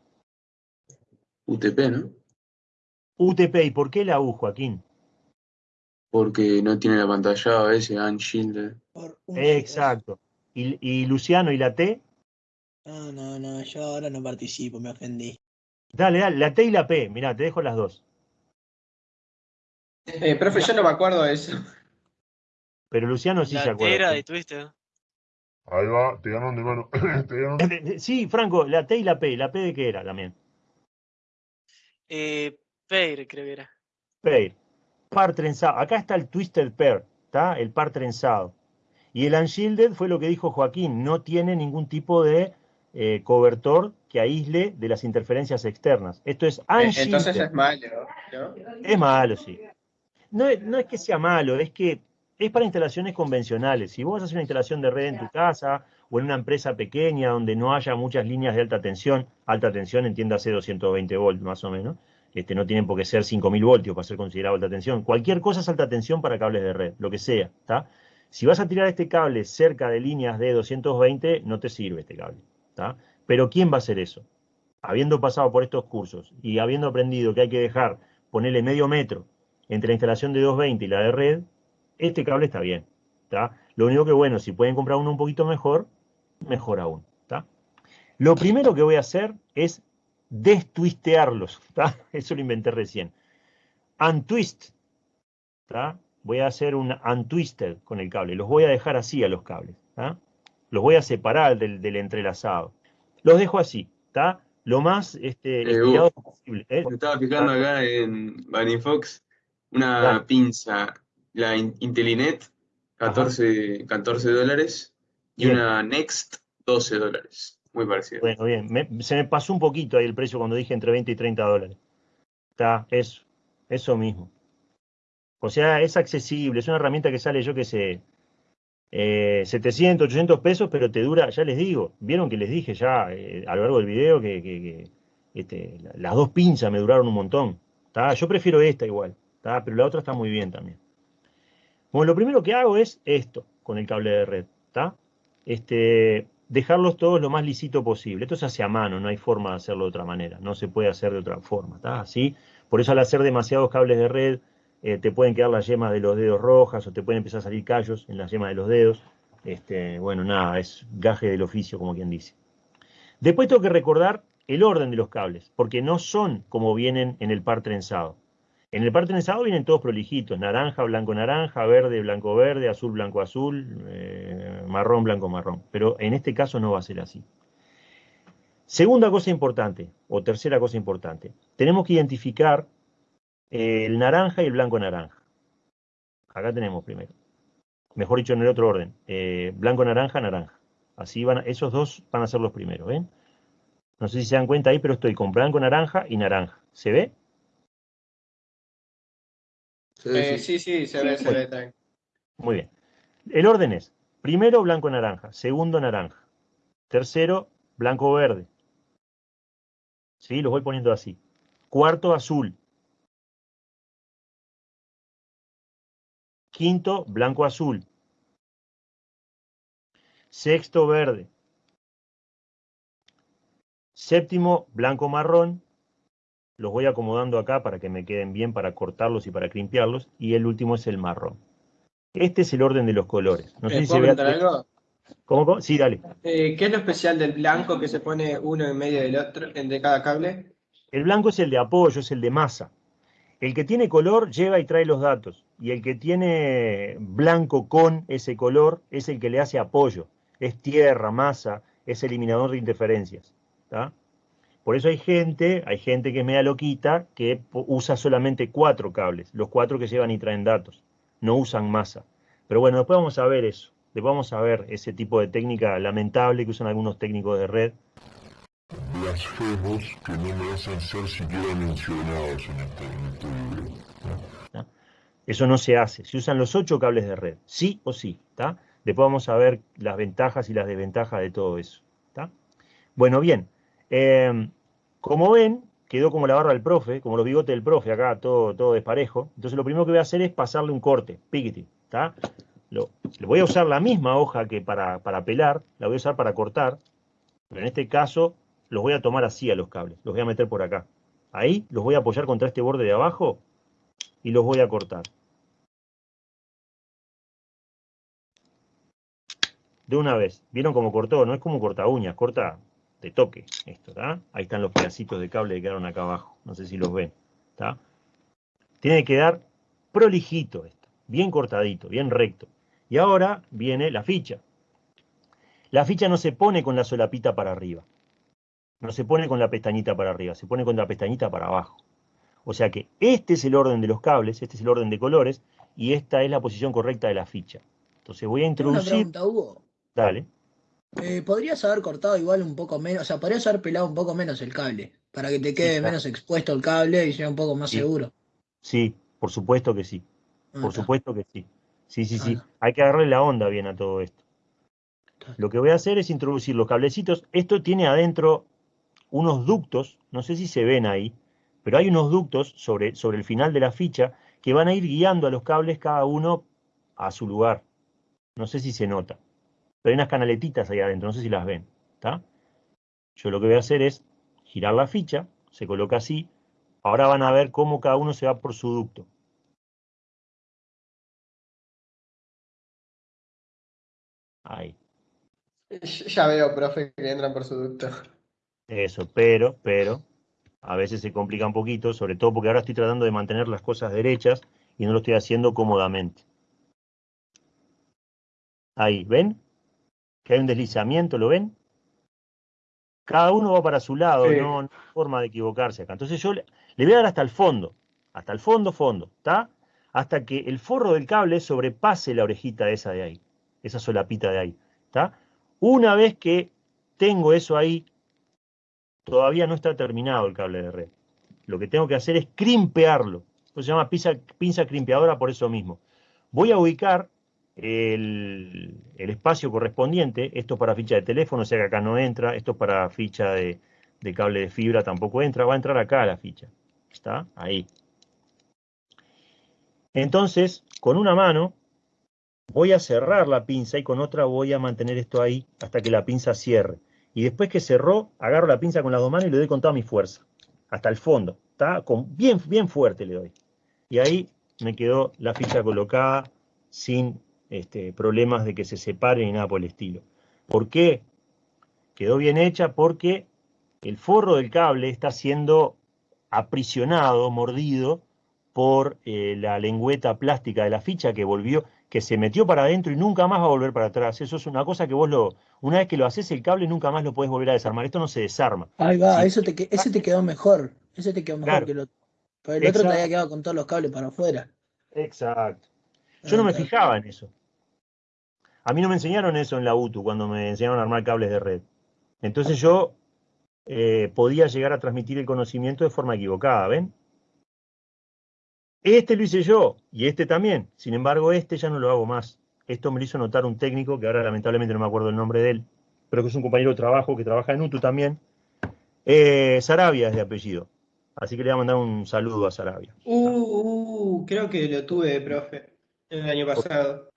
UTP, ¿no? UTP, ¿y por qué la U, Joaquín? Porque no tiene la pantalla a veces, un Exacto. ¿Y, y Luciano y la T? No, no, no, yo ahora no participo, me ofendí. Dale, dale, la T y la P. Mirá, te dejo las dos. Eh, profe, yo no me acuerdo de eso. Pero Luciano sí se La acuerda. tera de Twister. Ahí va, te ganaron de mano. te ganaron. Sí, Franco, la T y la P. ¿La P de qué era también? Eh, Peir, creo que era. Pair. Par trenzado. Acá está el Twisted Pair, ¿está? El par trenzado. Y el Unshielded fue lo que dijo Joaquín, no tiene ningún tipo de eh, cobertor que aísle de las interferencias externas. Esto es Eh, Unshielded. Entonces es malo, ¿no? Es malo, sí. No es, no es que sea malo, es que es para instalaciones convencionales. Si vos vas a hacer una instalación de red en tu casa o en una empresa pequeña donde no haya muchas líneas de alta tensión, alta tensión entiéndase 220 volts más o menos, este, no tienen por qué ser 5000 voltios para ser considerado alta tensión. Cualquier cosa es alta tensión para cables de red, lo que sea, ¿está? Si vas a tirar este cable cerca de líneas de 220, no te sirve este cable, ¿está? Pero ¿quién va a hacer eso? Habiendo pasado por estos cursos y habiendo aprendido que hay que dejar, ponerle medio metro entre la instalación de 220 y la de red, este cable está bien. ¿tá? Lo único que, bueno, si pueden comprar uno un poquito mejor, mejor aún. ¿tá? Lo primero que voy a hacer es destwistearlos. ¿tá? Eso lo inventé recién. Untwist. ¿tá? Voy a hacer un untwisted con el cable. Los voy a dejar así a los cables. ¿tá? Los voy a separar del, del entrelazado. Los dejo así. ¿tá? Lo más este, Eh, estirado posible. ¿eh? Me estaba fijando acá en Fox una pinza, la In- Intelinet, 14, 14 dólares, y Bien. una Next, 12 dólares. Muy parecida. Bueno, bien. Se me pasó un poquito ahí el precio cuando dije entre 20 y 30 dólares. Está, eso. Eso mismo. O sea, es accesible, es una herramienta que sale, yo qué sé, eh, 700, 800 pesos, pero te dura, ya les digo, vieron que les dije ya eh, a lo largo del video que, este, la- las dos pinzas me duraron un montón. ¿tá? Yo prefiero esta igual, ¿tá? pero la otra está muy bien también. Bueno, lo primero que hago es esto con el cable de red, ¿tá? Este, dejarlos todos lo más lisito posible. Esto se hace a mano, no hay forma de hacerlo de otra manera, no se puede hacer de otra forma, ¿tá? Así, por eso al hacer demasiados cables de red, eh, te pueden quedar las yemas de los dedos rojas o te pueden empezar a salir callos en las yemas de los dedos. Este, bueno, nada, es gaje del oficio, como quien dice. Después tengo que recordar el orden de los cables, porque no son como vienen en el par trenzado. En el par trenzado vienen todos prolijitos, naranja, blanco, naranja, verde, blanco, verde, azul, blanco, azul, eh, marrón, blanco, marrón. Pero en este caso no va a ser así. Segunda cosa importante, o tercera cosa importante, tenemos que identificar el naranja y el blanco naranja. Acá tenemos primero. Mejor dicho, en el otro orden. eh, blanco, naranja, naranja. Así van, a- esos dos van a ser los primeros, ¿ven? No sé si se dan cuenta ahí, pero estoy con blanco, naranja y naranja. ¿Se ve? Sí, Eh, sí. sí, sí, se ve, se ve también. Muy bien. El orden es, primero blanco, naranja, segundo naranja, tercero blanco, verde. ¿Sí? Los voy poniendo así. Cuarto azul. Quinto blanco, azul. Sexto verde. Séptimo blanco, marrón. Los voy acomodando acá para que me queden bien para cortarlos y para crimpearlos. Y el último es el marrón. Este es el orden de los colores. No sé ¿Me si se ve. algo? ¿Cómo, cómo? Sí, dale. Eh, ¿Qué es lo especial del blanco que se pone uno en medio del otro, en de cada cable? El blanco es el de apoyo, es el de masa. El que tiene color lleva y trae los datos. Y el que tiene blanco con ese color es el que le hace apoyo. Es tierra, masa, es eliminador de interferencias. ¿tá? Por eso hay gente, hay gente que es media loquita, que usa solamente cuatro cables, los cuatro que llevan y traen datos. No usan masa. Pero bueno, después vamos a ver eso. Después vamos a ver ese tipo de técnica lamentable que usan algunos técnicos de red. Blasfemos que no merecen ser siquiera mencionados en este, en este video. Eso no se hace. Se usan los ocho cables de red, sí o sí. ¿tá? Después vamos a ver las ventajas y las desventajas de todo eso. ¿tá? Bueno, bien. eh, como ven, quedó como la barra del profe, como los bigotes del profe, acá todo, todo desparejo. Entonces lo primero que voy a hacer es pasarle un corte, piquete. ¿tá? Lo, voy a usar la misma hoja que para, para pelar, la voy a usar para cortar, pero en este caso los voy a tomar así a los cables, los voy a meter por acá. Ahí los voy a apoyar contra este borde de abajo y los voy a cortar. de una vez. ¿Vieron cómo cortó? No es como corta uñas, corta de toque esto, ¿está? Ahí están los pedacitos de cable que quedaron acá abajo. No sé si los ven, ¿está? Tiene que quedar prolijito esto, bien cortadito, bien recto. Y ahora viene la ficha. La ficha no se pone con la solapita para arriba. No se pone con la pestañita para arriba, se pone con la pestañita para abajo. O sea que este es el orden de los cables, este es el orden de colores, y esta es la posición correcta de la ficha. Entonces voy a Tengo una introducir... pregunta, Hugo. Dale. Eh, ¿Podrías haber cortado igual un poco menos? O sea, podrías haber pelado un poco menos el cable para que te quede menos expuesto el cable y sea un poco más Sí. seguro. Sí, por supuesto que sí. Ah, Por está. supuesto que sí. Sí, sí, sí. Hay que agarrarle la onda bien a todo esto. Lo que voy a hacer es introducir los cablecitos. Esto tiene adentro unos ductos, no sé si se ven ahí, pero hay unos ductos sobre, sobre el final de la ficha que van a ir guiando a los cables cada uno a su lugar. No sé si se nota. Pero hay unas canaletitas ahí adentro, no sé si las ven. Yo lo que voy a hacer es girar la ficha, se coloca así. Ahora van a ver cómo cada uno se va por su ducto. Ahí. Ya veo, profe, que entran por su ducto. Eso, pero, pero, a veces se complica un poquito, sobre todo porque ahora estoy tratando de mantener las cosas derechas y no lo estoy haciendo cómodamente. Ahí, ¿ven? Que hay un deslizamiento, ¿lo ven? Cada uno va para su lado, Sí. no, no hay forma de equivocarse acá. Entonces yo le, le voy a dar hasta el fondo, hasta el fondo, fondo, ¿está? Hasta que el forro del cable sobrepase la orejita esa de ahí, esa solapita de ahí, ¿está? Una vez que tengo eso ahí, todavía no está terminado el cable de red. Lo que tengo que hacer es crimpearlo. Esto se llama pinza, pinza crimpeadora por eso mismo. Voy a ubicar el, espacio correspondiente, esto es para ficha de teléfono, o sea que acá no entra, esto es para ficha de, de cable de fibra tampoco entra, va a entrar acá la ficha. ¿Está? Ahí. Entonces, con una mano voy a cerrar la pinza y con otra voy a mantener esto ahí hasta que la pinza cierre. Y después que cerró, agarro la pinza con las dos manos y le doy con toda mi fuerza, hasta el fondo. ¿Está? Con, bien, bien fuerte le doy. Y ahí me quedó la ficha colocada sin este, problemas de que se separe ni nada por el estilo. ¿Por qué? Quedó bien hecha porque el forro del cable está siendo aprisionado, mordido por eh, la lengüeta plástica de la ficha que volvió, que se metió para adentro y nunca más va a volver para atrás. Eso es una cosa que vos lo, una vez que lo haces el cable nunca más lo podés volver a desarmar. Esto no se desarma. Ahí va, Sí. eso te, ese te quedó mejor. Ese te quedó mejor Claro. que el otro. Pero el otro te había quedado con todos los cables para afuera. Exacto. Yo no me Ah, fijaba en eso. A mí no me enseñaron eso en la UTU cuando me enseñaron a armar cables de red. Entonces yo eh, podía llegar a transmitir el conocimiento de forma equivocada, ¿ven? Este lo hice yo y este también. Sin embargo, este ya no lo hago más. Esto me lo hizo notar un técnico que ahora lamentablemente no me acuerdo el nombre de él, pero que es un compañero de trabajo que trabaja en UTU también. Eh, Sarabia es de apellido. Así que le voy a mandar un saludo a Sarabia. Uh, uh, creo que lo tuve, profe, el año pasado.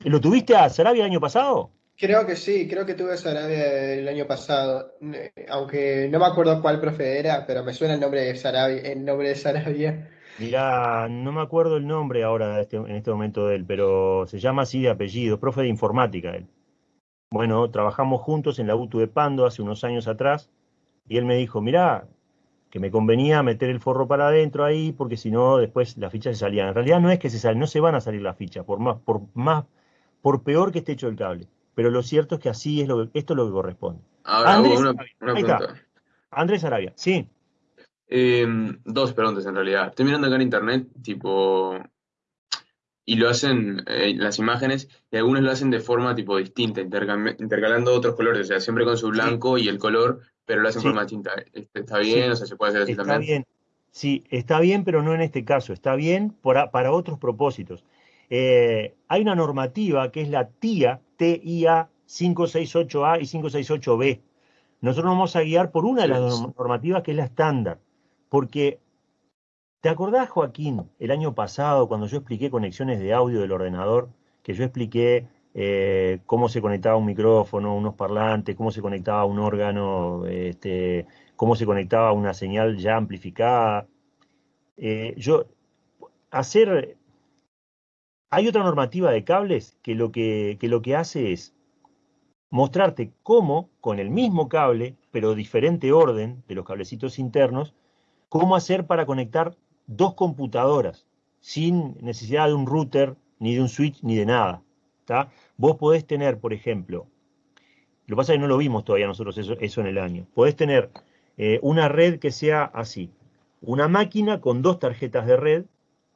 ¿Lo tuviste a Sarabia el año pasado? Creo que sí, creo que tuve Sarabia el año pasado. Eh, Aunque no me acuerdo cuál profe era, pero me suena el nombre de Sarabia, el nombre de Sarabia. Mirá, no me acuerdo el nombre ahora este- en este momento de él, pero se llama así de apellido, profe de informática él. Bueno, trabajamos juntos en la UTU de Pando hace unos años atrás y él me dijo, mirá, que me convenía meter el forro para adentro ahí porque si no después las fichas se salían. En realidad no es que se salen, no se van a salir las fichas, por más, por más, por peor que esté hecho el cable. Pero lo cierto es que así es lo que, esto es lo que corresponde. Ahora, Andrés una, Arabia, una ahí está. pregunta. Andrés Arabia, sí. Eh, dos preguntas en realidad. Estoy mirando acá en internet, tipo, y lo hacen, eh, las imágenes, y algunos lo hacen de forma tipo distinta, intercalando otros colores, o sea, siempre con su blanco y el color, pero lo hacen Sí. de forma distinta. Este, ¿Está bien? Sí. O sea, se puede hacer así Está también. bien. Sí, está bien, pero no en este caso. Está bien para, para otros propósitos. Eh, hay una normativa que es la TIA, TIA 568A y 568B. Nosotros nos vamos a guiar por una de las normativas que es la estándar. Porque, ¿te acordás, Joaquín, el año pasado, cuando yo expliqué conexiones de audio del ordenador, que yo expliqué eh, cómo se conectaba un micrófono, unos parlantes, cómo se conectaba un órgano, este, cómo se conectaba una señal ya amplificada. Eh, yo, hacer, hay otra normativa de cables que lo que, hace es mostrarte cómo, con el mismo cable, pero diferente orden de los cablecitos internos, cómo hacer para conectar dos computadoras sin necesidad de un router, ni de un switch, ni de nada. ¿tá? Vos podés tener, por ejemplo, lo que pasa es que no lo vimos todavía nosotros eso, eso en el año, podés tener eh, una red que sea así, una máquina con dos tarjetas de red,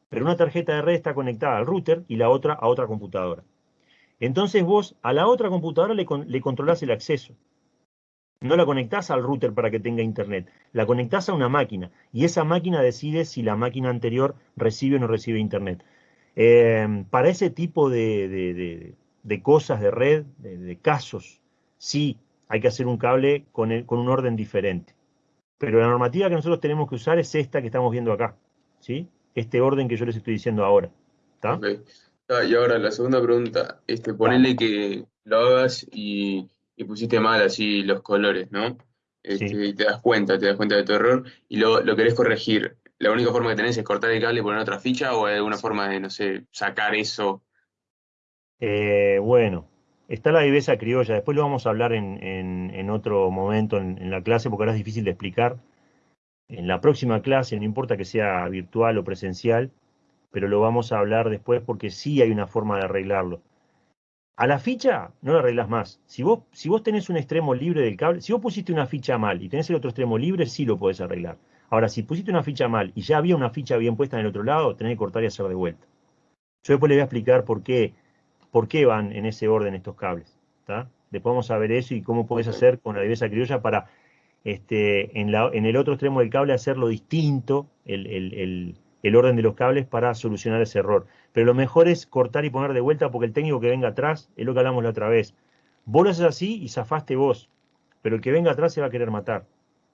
pero una tarjeta de red está conectada al router y la otra a otra computadora. Entonces vos a la otra computadora le, le controlás el acceso. No la conectás al router para que tenga internet, la conectás a una máquina y esa máquina decide si la máquina anterior recibe o no recibe internet. Eh, para ese tipo de, cosas de red, de, de casos, sí hay que hacer un cable con, el- con un orden diferente. Pero la normativa que nosotros tenemos que usar es esta que estamos viendo acá, ¿sí? Este orden que yo les estoy diciendo ahora, ¿está? Ah, y ahora la segunda pregunta, este, ponele que lo hagas y, y pusiste mal así los colores, ¿no? Este, Sí. y te das cuenta, te das cuenta de tu error y lo, lo querés corregir. ¿La única forma que tenés es cortar el cable y poner otra ficha o hay alguna forma de, no sé, sacar eso? Eh, bueno, está la viveza criolla, después lo vamos a hablar en, en- en otro momento en, en la clase porque ahora es difícil de explicar. En la próxima clase, no importa que sea virtual o presencial, pero lo vamos a hablar después porque sí hay una forma de arreglarlo. A la ficha no la arreglas más. Si vos, si vos tenés un extremo libre del cable, si vos pusiste una ficha mal y tenés el otro extremo libre, sí lo podés arreglar. Ahora, si pusiste una ficha mal y ya había una ficha bien puesta en el otro lado, tenés que cortar y hacer de vuelta. Yo después les voy a explicar por qué, por qué van en ese orden estos cables. ¿tá? Después vamos a ver eso y cómo podés hacer con la viveza criolla para este, en, el otro extremo del cable hacerlo distinto, el, orden de los cables para solucionar ese error. Pero lo mejor es cortar y poner de vuelta porque el técnico que venga atrás, es lo que hablamos la otra vez. Vos lo haces así y zafaste vos, pero el que venga atrás se va a querer matar.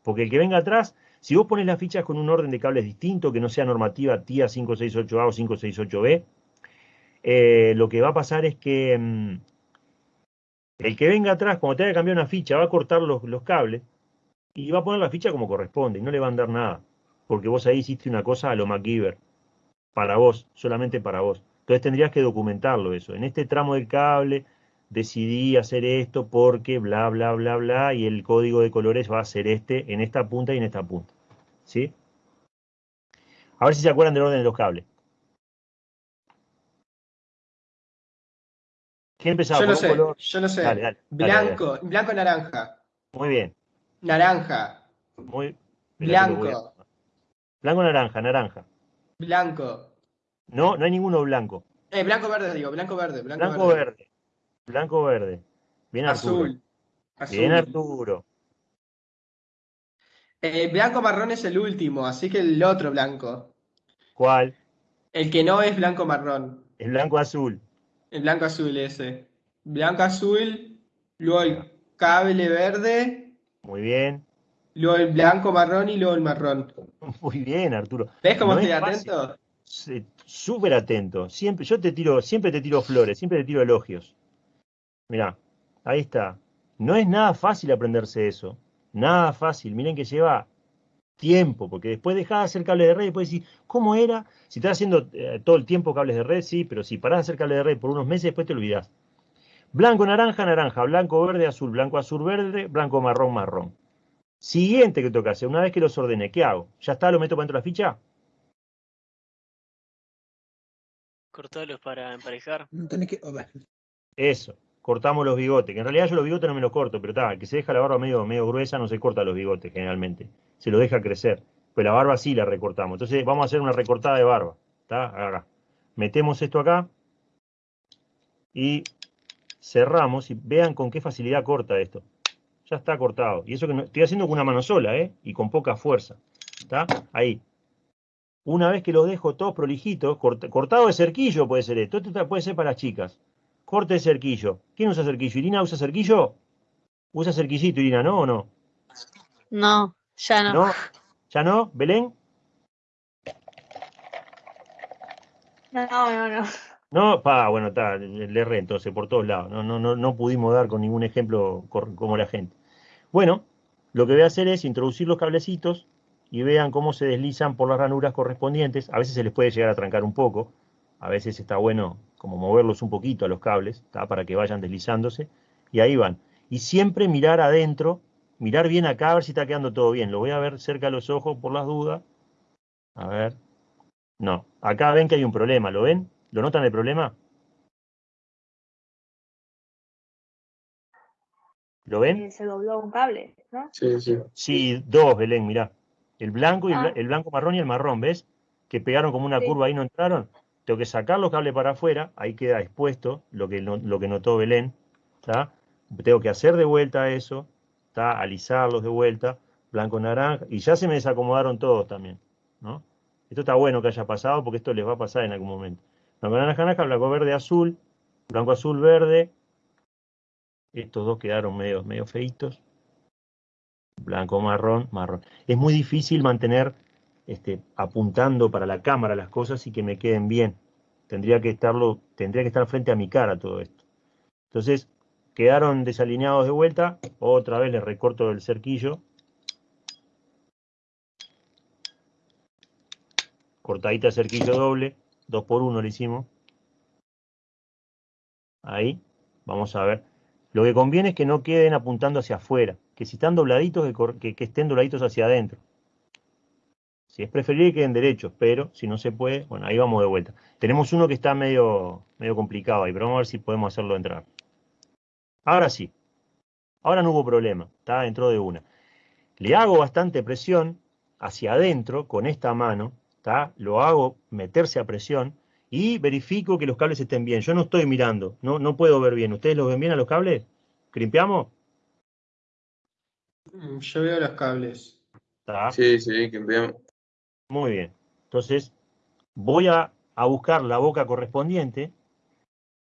Porque el que venga atrás, si vos pones las fichas con un orden de cables distinto, que no sea normativa TIA 568A o 568B, eh, lo que va a pasar es que mm, el que venga atrás, cuando te haya cambiado una ficha, va a cortar los cables y va a poner la ficha como corresponde y no le va a dar nada. Porque vos ahí hiciste una cosa a lo MacGyver. Para vos, solamente para vos. Entonces tendrías que documentarlo eso. En este tramo del cable decidí hacer esto porque bla, bla, bla, bla, y el código de colores va a ser este en esta punta y en esta punta. ¿Sí? A ver si se acuerdan del orden de los cables. ¿Quién empezaba? Yo lo ¿Por un sé, color? yo sé. Dale, dale, dale, Blanco, blanco, naranja. Muy bien. Naranja, Muy a- blanco, Blanco, naranja, naranja. blanco. No, no hay ninguno blanco. Eh, blanco, verde, digo, blanco, verde, blanco, Blanco, verde. verde. Blanco, verde. Bien Arturo. Azul. Azul. Bien Arturo. Eh, blanco marrón es el último, así que el otro blanco. ¿Cuál? El que no es blanco marrón. El blanco azul. El blanco azul ese. Blanco azul, luego el cable verde, Muy bien. luego el blanco marrón y luego el marrón. Muy bien, Arturo. ¿Ves cómo No estoy es atento? Súper atento. Siempre, yo te tiro, siempre te tiro flores, siempre te tiro elogios. Mirá, ahí está. No es nada fácil aprenderse eso. Nada fácil. Miren que lleva tiempo, porque después dejás de hacer cables de red y después decís, ¿cómo era? Si estás haciendo eh, todo el tiempo cables de red, sí, pero si parás de hacer cables de red por unos meses, después te olvidás. Blanco, naranja, naranja, blanco, verde, azul, blanco, azul, verde, blanco, marrón, marrón. Siguiente que toca hacer, una vez que los ordené, ¿qué hago? ¿Ya está? ¿Lo meto para dentro de la ficha? Cortalos para emparejar. No tenés que. Eso, cortamos los bigotes, que en realidad yo los bigotes no me los corto, pero está, que se deja la barba medio, medio gruesa no se corta los bigotes generalmente, se los deja crecer, pero la barba sí la recortamos. Entonces vamos a hacer una recortada de barba, ¿está? Acá. Metemos esto acá y cerramos y vean con qué facilidad corta esto. Ya está cortado. Y eso que no- estoy haciendo con una mano sola, ¿eh? Y con poca fuerza. ¿Está? Ahí. Una vez que los dejo todos prolijitos, cort- cortado de cerquillo puede ser esto. Esto puede ser para las chicas. Corte de cerquillo. ¿Quién usa cerquillo? ¿Irina usa cerquillo? ¿Usa cerquillito, Irina, no o no? No, ya no. ¿No? ¿Ya no? ¿Belén? No, no, no. No, pa, bueno, está, le erré entonces por todos lados. No, no, no, no pudimos dar con ningún ejemplo como la gente. Bueno, lo que voy a hacer es introducir los cablecitos y vean cómo se deslizan por las ranuras correspondientes. A veces se les puede llegar a trancar un poco. A veces está bueno como moverlos un poquito a los cables, ¿tá? para que vayan deslizándose. Y ahí van. Y siempre mirar adentro, mirar bien acá a ver si está quedando todo bien. Lo voy a ver cerca de los ojos por las dudas. A ver. No, acá ven que hay un problema, ¿lo ven? ¿Lo notan el problema? ¿Lo ven? Se dobló un cable, ¿no? Sí, sí. Sí, dos, Belén, mirá. El blanco y el, Ah. el blanco marrón y el marrón, ¿ves? Que pegaron como una Sí. curva ahí no entraron. Tengo que sacar los cables para afuera, ahí queda expuesto lo que, lo que notó Belén. ¿tá? Tengo que hacer de vuelta eso, ¿tá? alisarlos de vuelta, blanco, naranja, y ya se me desacomodaron todos también. ¿no? Esto está bueno que haya pasado porque esto les va a pasar en algún momento. Naranja, naranja, blanco, verde, azul, blanco, azul, verde. Estos dos quedaron medio, medio feitos. Blanco, marrón, marrón. Es muy difícil mantener este, apuntando para la cámara las cosas y que me queden bien. Tendría que estarlo, tendría que estar frente a mi cara todo esto. Entonces, quedaron desalineados de vuelta. Otra vez les recorto el cerquillo. Cortadita cerquillo doble. Dos por uno le hicimos. Ahí. Vamos a ver. Lo que conviene es que no queden apuntando hacia afuera. Que si están dobladitos, que estén dobladitos hacia adentro. Si es preferible que queden derechos, pero si no se puede, bueno, ahí vamos de vuelta. Tenemos uno que está medio, medio complicado ahí, pero vamos a ver si podemos hacerlo entrar. Ahora sí. Ahora no hubo problema, está dentro de una. Le hago bastante presión hacia adentro con esta mano, ¿tá? Lo hago meterse a presión y verifico que los cables estén bien. Yo no estoy mirando, no, no puedo ver bien. ¿Ustedes los ven bien a los cables? ¿Crimpeamos? Mm, Yo veo los cables. ¿Tá? Sí, sí, que veamos. Muy bien. Entonces, voy a, a buscar la boca correspondiente,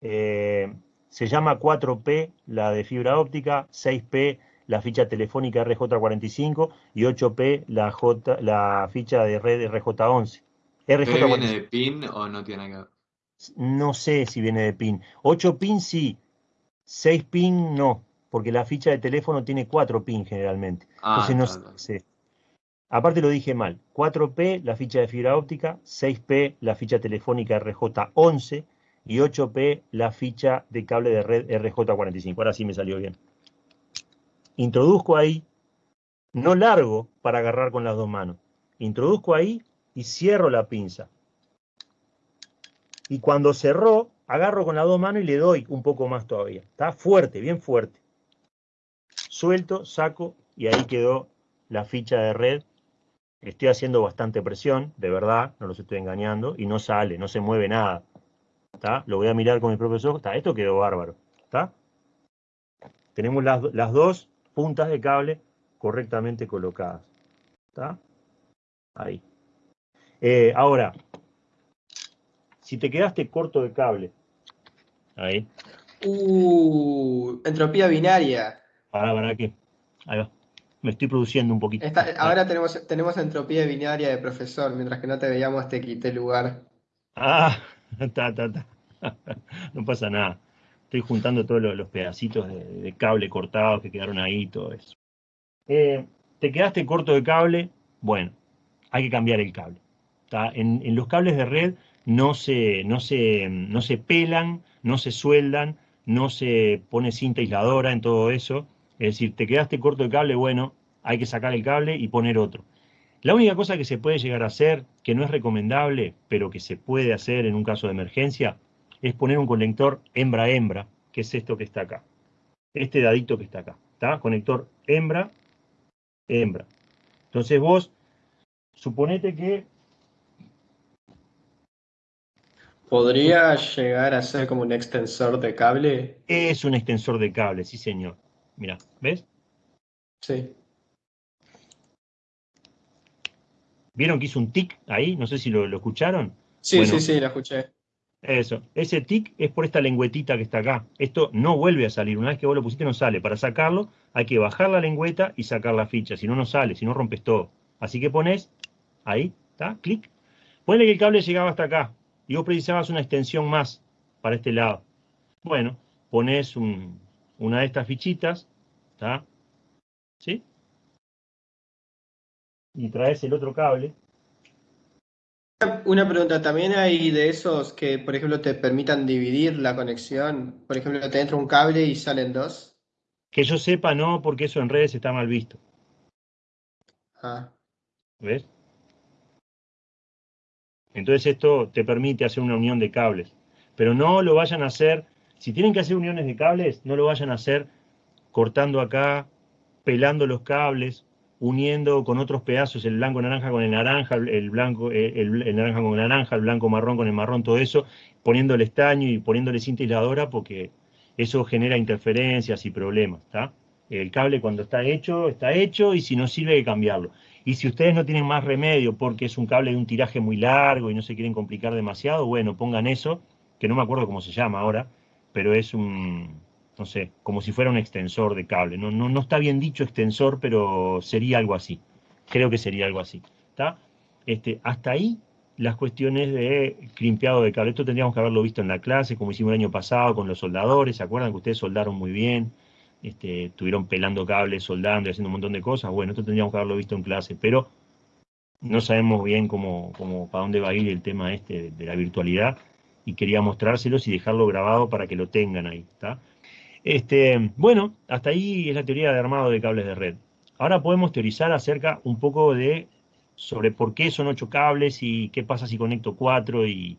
eh, se llama 4P la de fibra óptica, 6P la ficha telefónica RJ45 y 8P la, J, la ficha de red RJ11. ¿Pero RJ45. viene de PIN o no tiene que ver? No sé si viene de PIN. 8 PIN sí, 6 PIN no, porque la ficha de teléfono tiene 4 PIN generalmente. Ah, Entonces no sé. Aparte lo dije mal. 4P la ficha de fibra óptica, 6P la ficha telefónica RJ11 y 8P la ficha de cable de red RJ45. Ahora sí me salió bien. Introduzco ahí, no largo para agarrar con las dos manos. Introduzco ahí y cierro la pinza. Y cuando cerró, agarro con las dos manos y le doy un poco más todavía. Está fuerte, bien fuerte. Suelto, saco y ahí quedó la ficha de red. Estoy haciendo bastante presión, de verdad, no los estoy engañando, y no sale, no se mueve nada. ¿Está? Lo voy a mirar con mis propios ojos. ¿Está? Esto quedó bárbaro. ¿Está? Tenemos las, las dos puntas de cable correctamente colocadas. ¿Está? Ahí. Eh, ahora, si te quedaste corto de cable, ahí, Uh, entropía binaria. para, para qué. Ahí va. Me estoy produciendo un poquito. Esta- ahora tenemos, tenemos entropía binaria de profesor, mientras que no te veíamos te quité lugar. Ah, está, está, está. No pasa nada. Estoy juntando todos los, pedacitos de, cable cortados que quedaron ahí, todo eso. Eh, ¿Te quedaste corto de cable? Bueno, hay que cambiar el cable. En, en los cables de red no se, no, se, no se pelan, no se sueldan, no se pone cinta aisladora en todo eso. Es decir, te quedaste corto de cable, bueno, hay que sacar el cable y poner otro. La única cosa que se puede llegar a hacer, que no es recomendable, pero que se puede hacer en un caso de emergencia, es poner un conector hembra-hembra, que es esto que está acá. Este dadito que está acá. ¿Está? Conector hembra-hembra. Entonces vos, suponete que ¿Podría llegar a ser como un extensor de cable? es un extensor de cable, sí señor. Mira, ¿ves? Sí. ¿Vieron que hizo un tic ahí? No sé si lo, lo escucharon. Sí, Bueno. sí, sí, la escuché. Eso, ese tic es por esta lengüetita que está acá. Esto no vuelve a salir. Una vez que vos lo pusiste no sale. Para sacarlo hay que bajar la lengüeta y sacar la ficha. Si no, no sale. Si no, rompes todo. Así que pones ahí, ¿está? Clic. Ponle que el cable llegaba hasta acá y vos precisabas una extensión más para este lado. Bueno, pones un- una de estas fichitas, ¿está? ¿Sí? Y traes el otro cable. Una pregunta, ¿también hay de esos que, por ejemplo, te permitan dividir la conexión? Por ejemplo, te entra un cable y salen dos. Que yo sepa, no, porque eso en redes está mal visto. Ah, ¿Ves? Entonces esto te permite hacer una unión de cables. Pero no lo vayan a hacer, si tienen que hacer uniones de cables, no lo vayan a hacer cortando acá, pelando los cables, uniendo con otros pedazos el blanco naranja con el naranja, el- blanco, eh, el, el naranja con el naranja, el blanco marrón con el marrón, todo eso, poniéndole estaño y poniéndole cinta aisladora porque eso genera interferencias y problemas, ¿está? El cable cuando está hecho, está hecho y si no sirve hay que cambiarlo. Y si ustedes no tienen más remedio porque es un cable de un tiraje muy largo y no se quieren complicar demasiado, bueno, pongan eso, que no me acuerdo cómo se llama ahora, pero es un, no sé, como si fuera un extensor de cable. No, no, no está bien dicho extensor, pero sería algo así. Creo que sería algo así. ¿Está? Este, hasta ahí las cuestiones de crimpeado de cable. Esto tendríamos que haberlo visto en la clase, como hicimos el año pasado con los soldadores. ¿Se acuerdan que ustedes soldaron muy bien? Este, estuvieron pelando cables, soldando y haciendo un montón de cosas. Bueno, esto tendríamos que haberlo visto en clase, pero no sabemos bien cómo, cómo, para dónde va a ir el tema este de, de la virtualidad y quería mostrárselos y dejarlo grabado para que lo tengan ahí. ¿está? Este, bueno, hasta ahí es la teoría de armado de cables de red. Ahora podemos teorizar acerca un poco de sobre por qué son ocho cables y qué pasa si conecto cuatro y,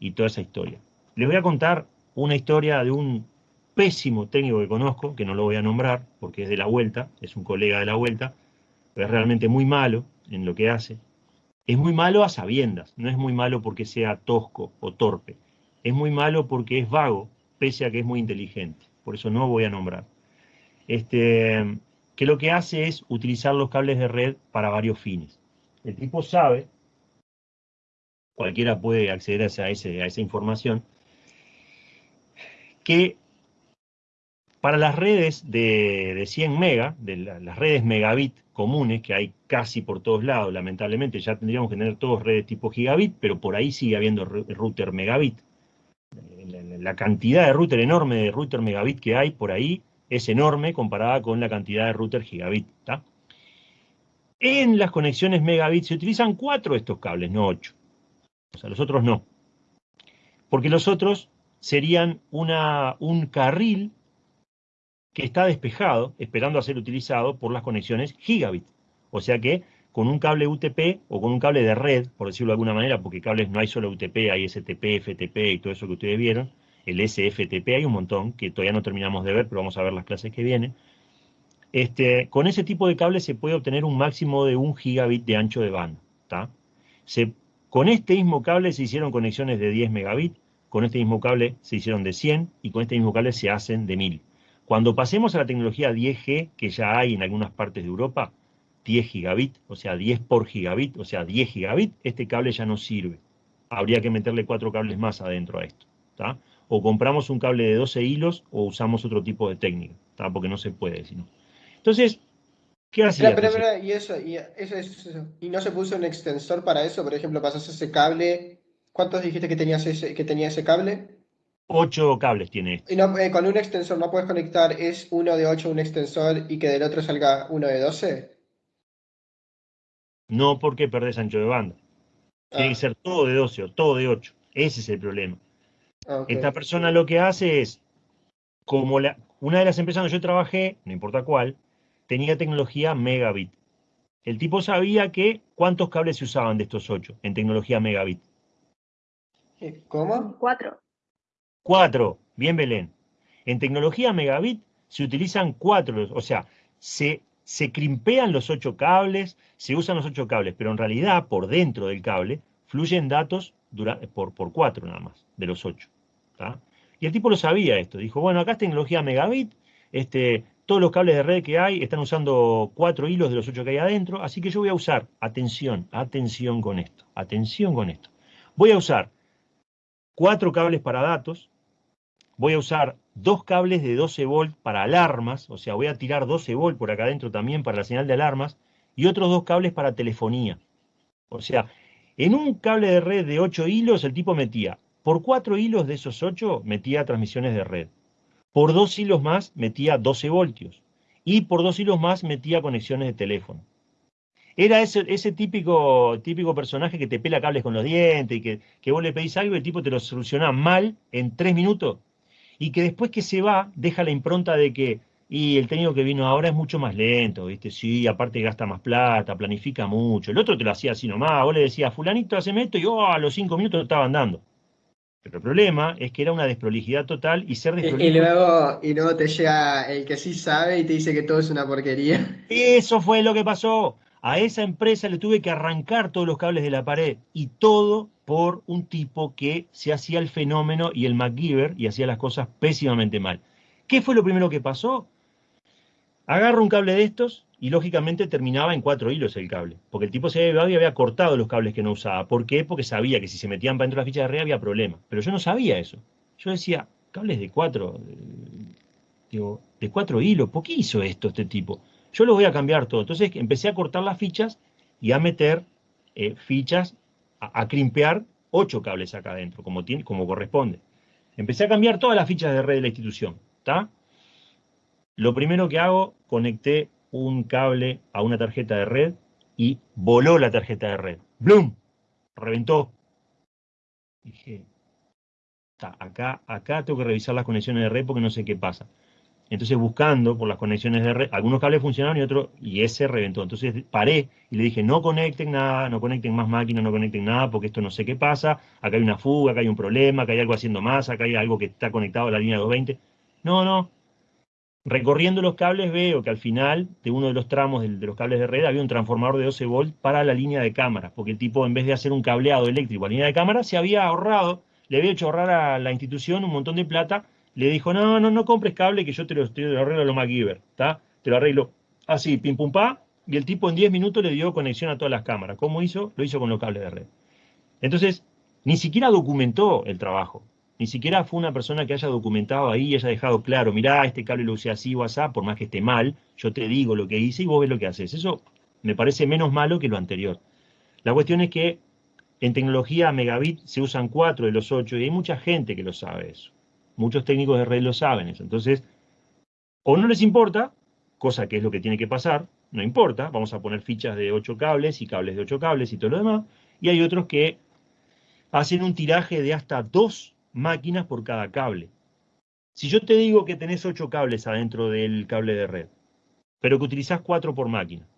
y toda esa historia. Les voy a contar una historia de un pésimo técnico que conozco, que no lo voy a nombrar porque es de la vuelta, es un colega de la vuelta, pero es realmente muy malo en lo que hace. Es muy malo a sabiendas, no es muy malo porque sea tosco o torpe. Es muy malo porque es vago, pese a que es muy inteligente. Por eso no voy a nombrar. Este, que lo que hace es utilizar los cables de red para varios fines. El tipo sabe cualquiera puede acceder a esa, información, que para las redes de, de 100 mega, de la- las redes megabit comunes, que hay casi por todos lados, lamentablemente ya tendríamos que tener todos redes tipo gigabit, pero por ahí sigue habiendo router megabit. La, cantidad de router enorme de router megabit que hay por ahí es enorme comparada con la cantidad de router gigabit. En las conexiones megabit se utilizan cuatro de estos cables, no ocho. O sea, los otros no. Porque los otros serían un carril que está despejado, esperando a ser utilizado por las conexiones gigabit. O sea que con un cable UTP o con un cable de red, por decirlo de alguna manera, porque cables no hay solo UTP, hay STP, FTP y todo eso que ustedes vieron, el SFTP hay un montón, que todavía no terminamos de ver, pero vamos a ver las clases que vienen. Este, con ese tipo de cable se puede obtener un máximo de un gigabit de ancho de banda. Se, con este mismo cable se hicieron conexiones de 10 megabit, con este mismo cable se hicieron de 100 y con este mismo cable se hacen de 1000. Cuando pasemos a la tecnología 10G, que ya hay en algunas partes de Europa, 10 gigabit, o sea, 10 por gigabit, o sea, 10 gigabit, este cable ya no sirve. Habría que meterle cuatro cables más adentro a esto. ¿tá? O compramos un cable de 12 hilos o usamos otro tipo de técnica, ¿tá? porque no se puede, sino. Entonces, ¿qué? Espera, espera, espera, y eso, y eso, eso, eso. ¿Y no se puso un extensor para eso? Por ejemplo, pasas ese cable. ¿Cuántos dijiste que tenías ese, que tenía ese cable? Ocho cables tiene esto. Y no, eh, con un extensor no puedes conectar, es uno de 8 un extensor y que del otro salga uno de 12. No porque perdés ancho de banda. Tiene que ser todo de 12 o todo de 8. Ese es el problema. Ah. Esta persona lo que hace es, como la, una de las empresas donde yo trabajé, no importa cuál, tenía tecnología megabit. El tipo sabía que cuántos cables se usaban de estos ocho en tecnología megabit. ¿Cómo? Cuatro. Cuatro, bien Belén. En tecnología megabit se utilizan cuatro, o sea, se, se crimpean los ocho cables, se usan los ocho cables, pero en realidad por dentro del cable fluyen datos por, por cuatro nada más, de los ocho. Y el tipo lo sabía esto, dijo, bueno, acá es tecnología megabit, este, todos los cables de red que hay están usando cuatro hilos de los ocho que hay adentro, así que yo voy a usar, atención, atención con esto, atención con esto. Voy a usar cuatro cables para datos, voy a usar dos cables de 12 volt para alarmas, o sea, voy a tirar 12 volt por acá adentro también para la señal de alarmas, y otros dos cables para telefonía. O sea, en un cable de red de 8 hilos, el tipo metía, por cuatro hilos de esos 8, metía transmisiones de red. Por dos hilos más, metía 12 voltios. Y por dos hilos más, metía conexiones de teléfono. Era ese, típico, típico personaje que te pela cables con los dientes y que, que vos le pedís algo y el tipo te lo soluciona mal en tres minutos. Y que después que se va, deja la impronta de que, y el técnico que vino ahora es mucho más lento, ¿viste? Sí, aparte gasta más plata, planifica mucho. El otro te lo hacía así nomás, vos le decías, fulanito, haceme esto, y oh, a los cinco minutos lo estaban dando. Pero el problema es que era una desprolijidad total y ser Y, y desprolijo... luego, y luego te llega el que sí sabe y te dice que todo es una porquería. Eso fue lo que pasó. A esa empresa le tuve que arrancar todos los cables de la pared y todo por un tipo que se hacía el fenómeno y el MacGyver y hacía las cosas pésimamente mal. ¿Qué fue lo primero que pasó? Agarro un cable de estos y lógicamente terminaba en cuatro hilos el cable, porque el tipo se había llevado y había cortado los cables que no usaba. ¿Por qué? Porque sabía que si se metían para dentro de la ficha de red había problema. Pero yo no sabía eso. Yo decía, cables de cuatro, eh, digo, de cuatro hilos, ¿por qué hizo esto este tipo? Yo lo voy a cambiar todo. Entonces empecé a cortar las fichas y a meter eh, fichas, a, crimpear ocho cables acá adentro, como, tiene, como corresponde. Empecé a cambiar todas las fichas de red de la institución. ¿está? Lo primero que hago, conecté un cable a una tarjeta de red y voló la tarjeta de red. ¡Blum! Reventó. Dije, "Ta, acá, acá tengo que revisar las conexiones de red porque no sé qué pasa. Entonces buscando por las conexiones de red, algunos cables funcionaron y otros, y ese reventó. Entonces paré y le dije, no conecten nada, no conecten más máquinas, no conecten nada, porque esto no sé qué pasa, acá hay una fuga, acá hay un problema, acá hay algo haciendo más, acá hay algo que está conectado a la línea 220. No, no. Recorriendo los cables veo que al final de uno de los tramos de, los cables de red había un transformador de 12 volt para la línea de cámaras, porque el tipo en vez de hacer un cableado eléctrico a la línea de cámaras se había ahorrado, le había hecho ahorrar a la institución un montón de plata le dijo, no, no, no compres cable que yo te lo, te lo arreglo a lo MacGyver, ¿está? Te lo arreglo así, pim pum pa, y el tipo en 10 minutos le dio conexión a todas las cámaras. ¿Cómo hizo? Lo hizo con los cables de red. Entonces, ni siquiera documentó el trabajo. Ni siquiera fue una persona que haya documentado ahí y haya dejado claro, mirá, este cable lo usé así o así, por más que esté mal, yo te digo lo que hice y vos ves lo que haces. Eso me parece menos malo que lo anterior. La cuestión es que en tecnología megabit se usan cuatro de los ocho y hay mucha gente que lo sabe eso. Muchos técnicos de red lo saben eso. Entonces, o no les importa, cosa que es lo que tiene que pasar, no importa, vamos a poner fichas de ocho cables y cables de ocho cables y todo lo demás, y hay otros que hacen un tiraje de hasta dos máquinas por cada cable. Si yo te digo que tenés ocho cables adentro del cable de red, pero que utilizás cuatro por máquina,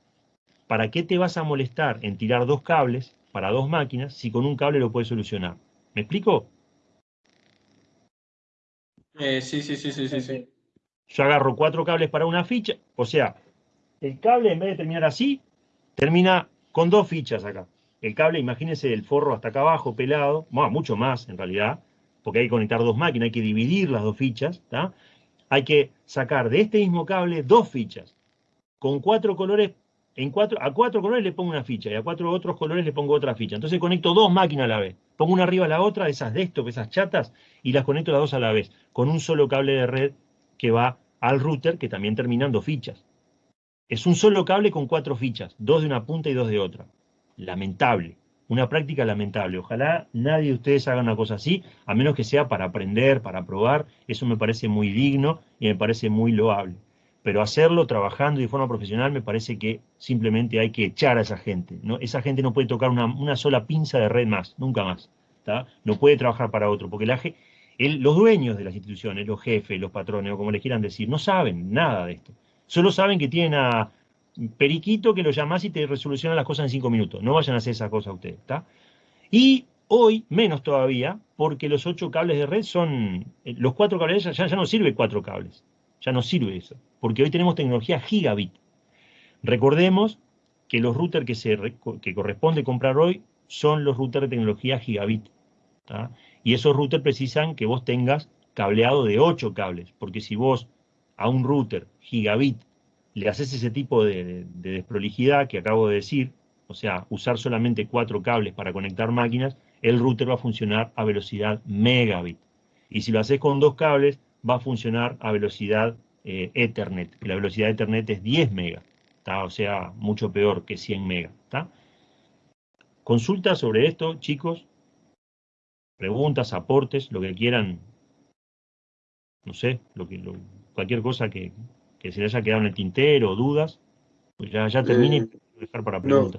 ¿para qué te vas a molestar en tirar dos cables para dos máquinas si con un cable lo puedes solucionar? ¿Me explico? Eh, sí, sí, sí, sí, sí, sí. Yo agarro cuatro cables para una ficha, o sea, el cable en vez de terminar así, termina con dos fichas acá. El cable, imagínense el forro hasta acá abajo, pelado, bueno, mucho más en realidad, porque hay que conectar dos máquinas, hay que dividir las dos fichas, Hay que sacar de este mismo cable dos fichas, con cuatro colores, en cuatro, a cuatro colores le pongo una ficha y a cuatro otros colores le pongo otra ficha. Entonces conecto dos máquinas a la vez. Pongo una arriba a la otra, esas desktop, esas chatas, y las conecto las dos a la vez, con un solo cable de red que va al router, que también terminan dos fichas. Es un solo cable con cuatro fichas, dos de una punta y dos de otra. Lamentable una práctica lamentable. Ojalá nadie de ustedes haga una cosa así, a menos que sea para aprender, para probar. Eso me parece muy digno y me parece muy loable. Pero hacerlo trabajando de forma profesional me parece que simplemente hay que echar a esa gente. ¿no? Esa gente no puede tocar una, sola pinza de red más, nunca más. No puede trabajar para otro, porque la, los dueños de las instituciones, los jefes, los patrones, o como les quieran decir, no saben nada de esto. Solo saben que tienen a periquito que lo llamás y te resoluciona las cosas en cinco minutos. No vayan a hacer esa cosa ustedes, ¿está? Y hoy, menos todavía, porque los ocho cables de red son, eh, los cuatro cables, ya, ya no sirve cuatro cables, ya no sirve eso, porque hoy tenemos tecnología gigabit. Recordemos que los routers que, se, que corresponde comprar hoy son los routers de tecnología gigabit. Y esos routers precisan que vos tengas cableado de ocho cables, porque si vos a un router gigabit le haces ese tipo de, desprolijidad que acabo de decir, o sea, usar solamente cuatro cables para conectar máquinas, el router va a funcionar a velocidad megabit. Y si lo haces con dos cables, va a funcionar a velocidad eh, Ethernet, que la velocidad de Ethernet es 10 megas, o sea, mucho peor que 100 megas. Consultas sobre esto, chicos, preguntas, aportes, lo que quieran, no sé, lo que, cualquier cosa que, que se le haya quedado en el tintero, dudas, pues ya, ya termine y eh, dejar para preguntas.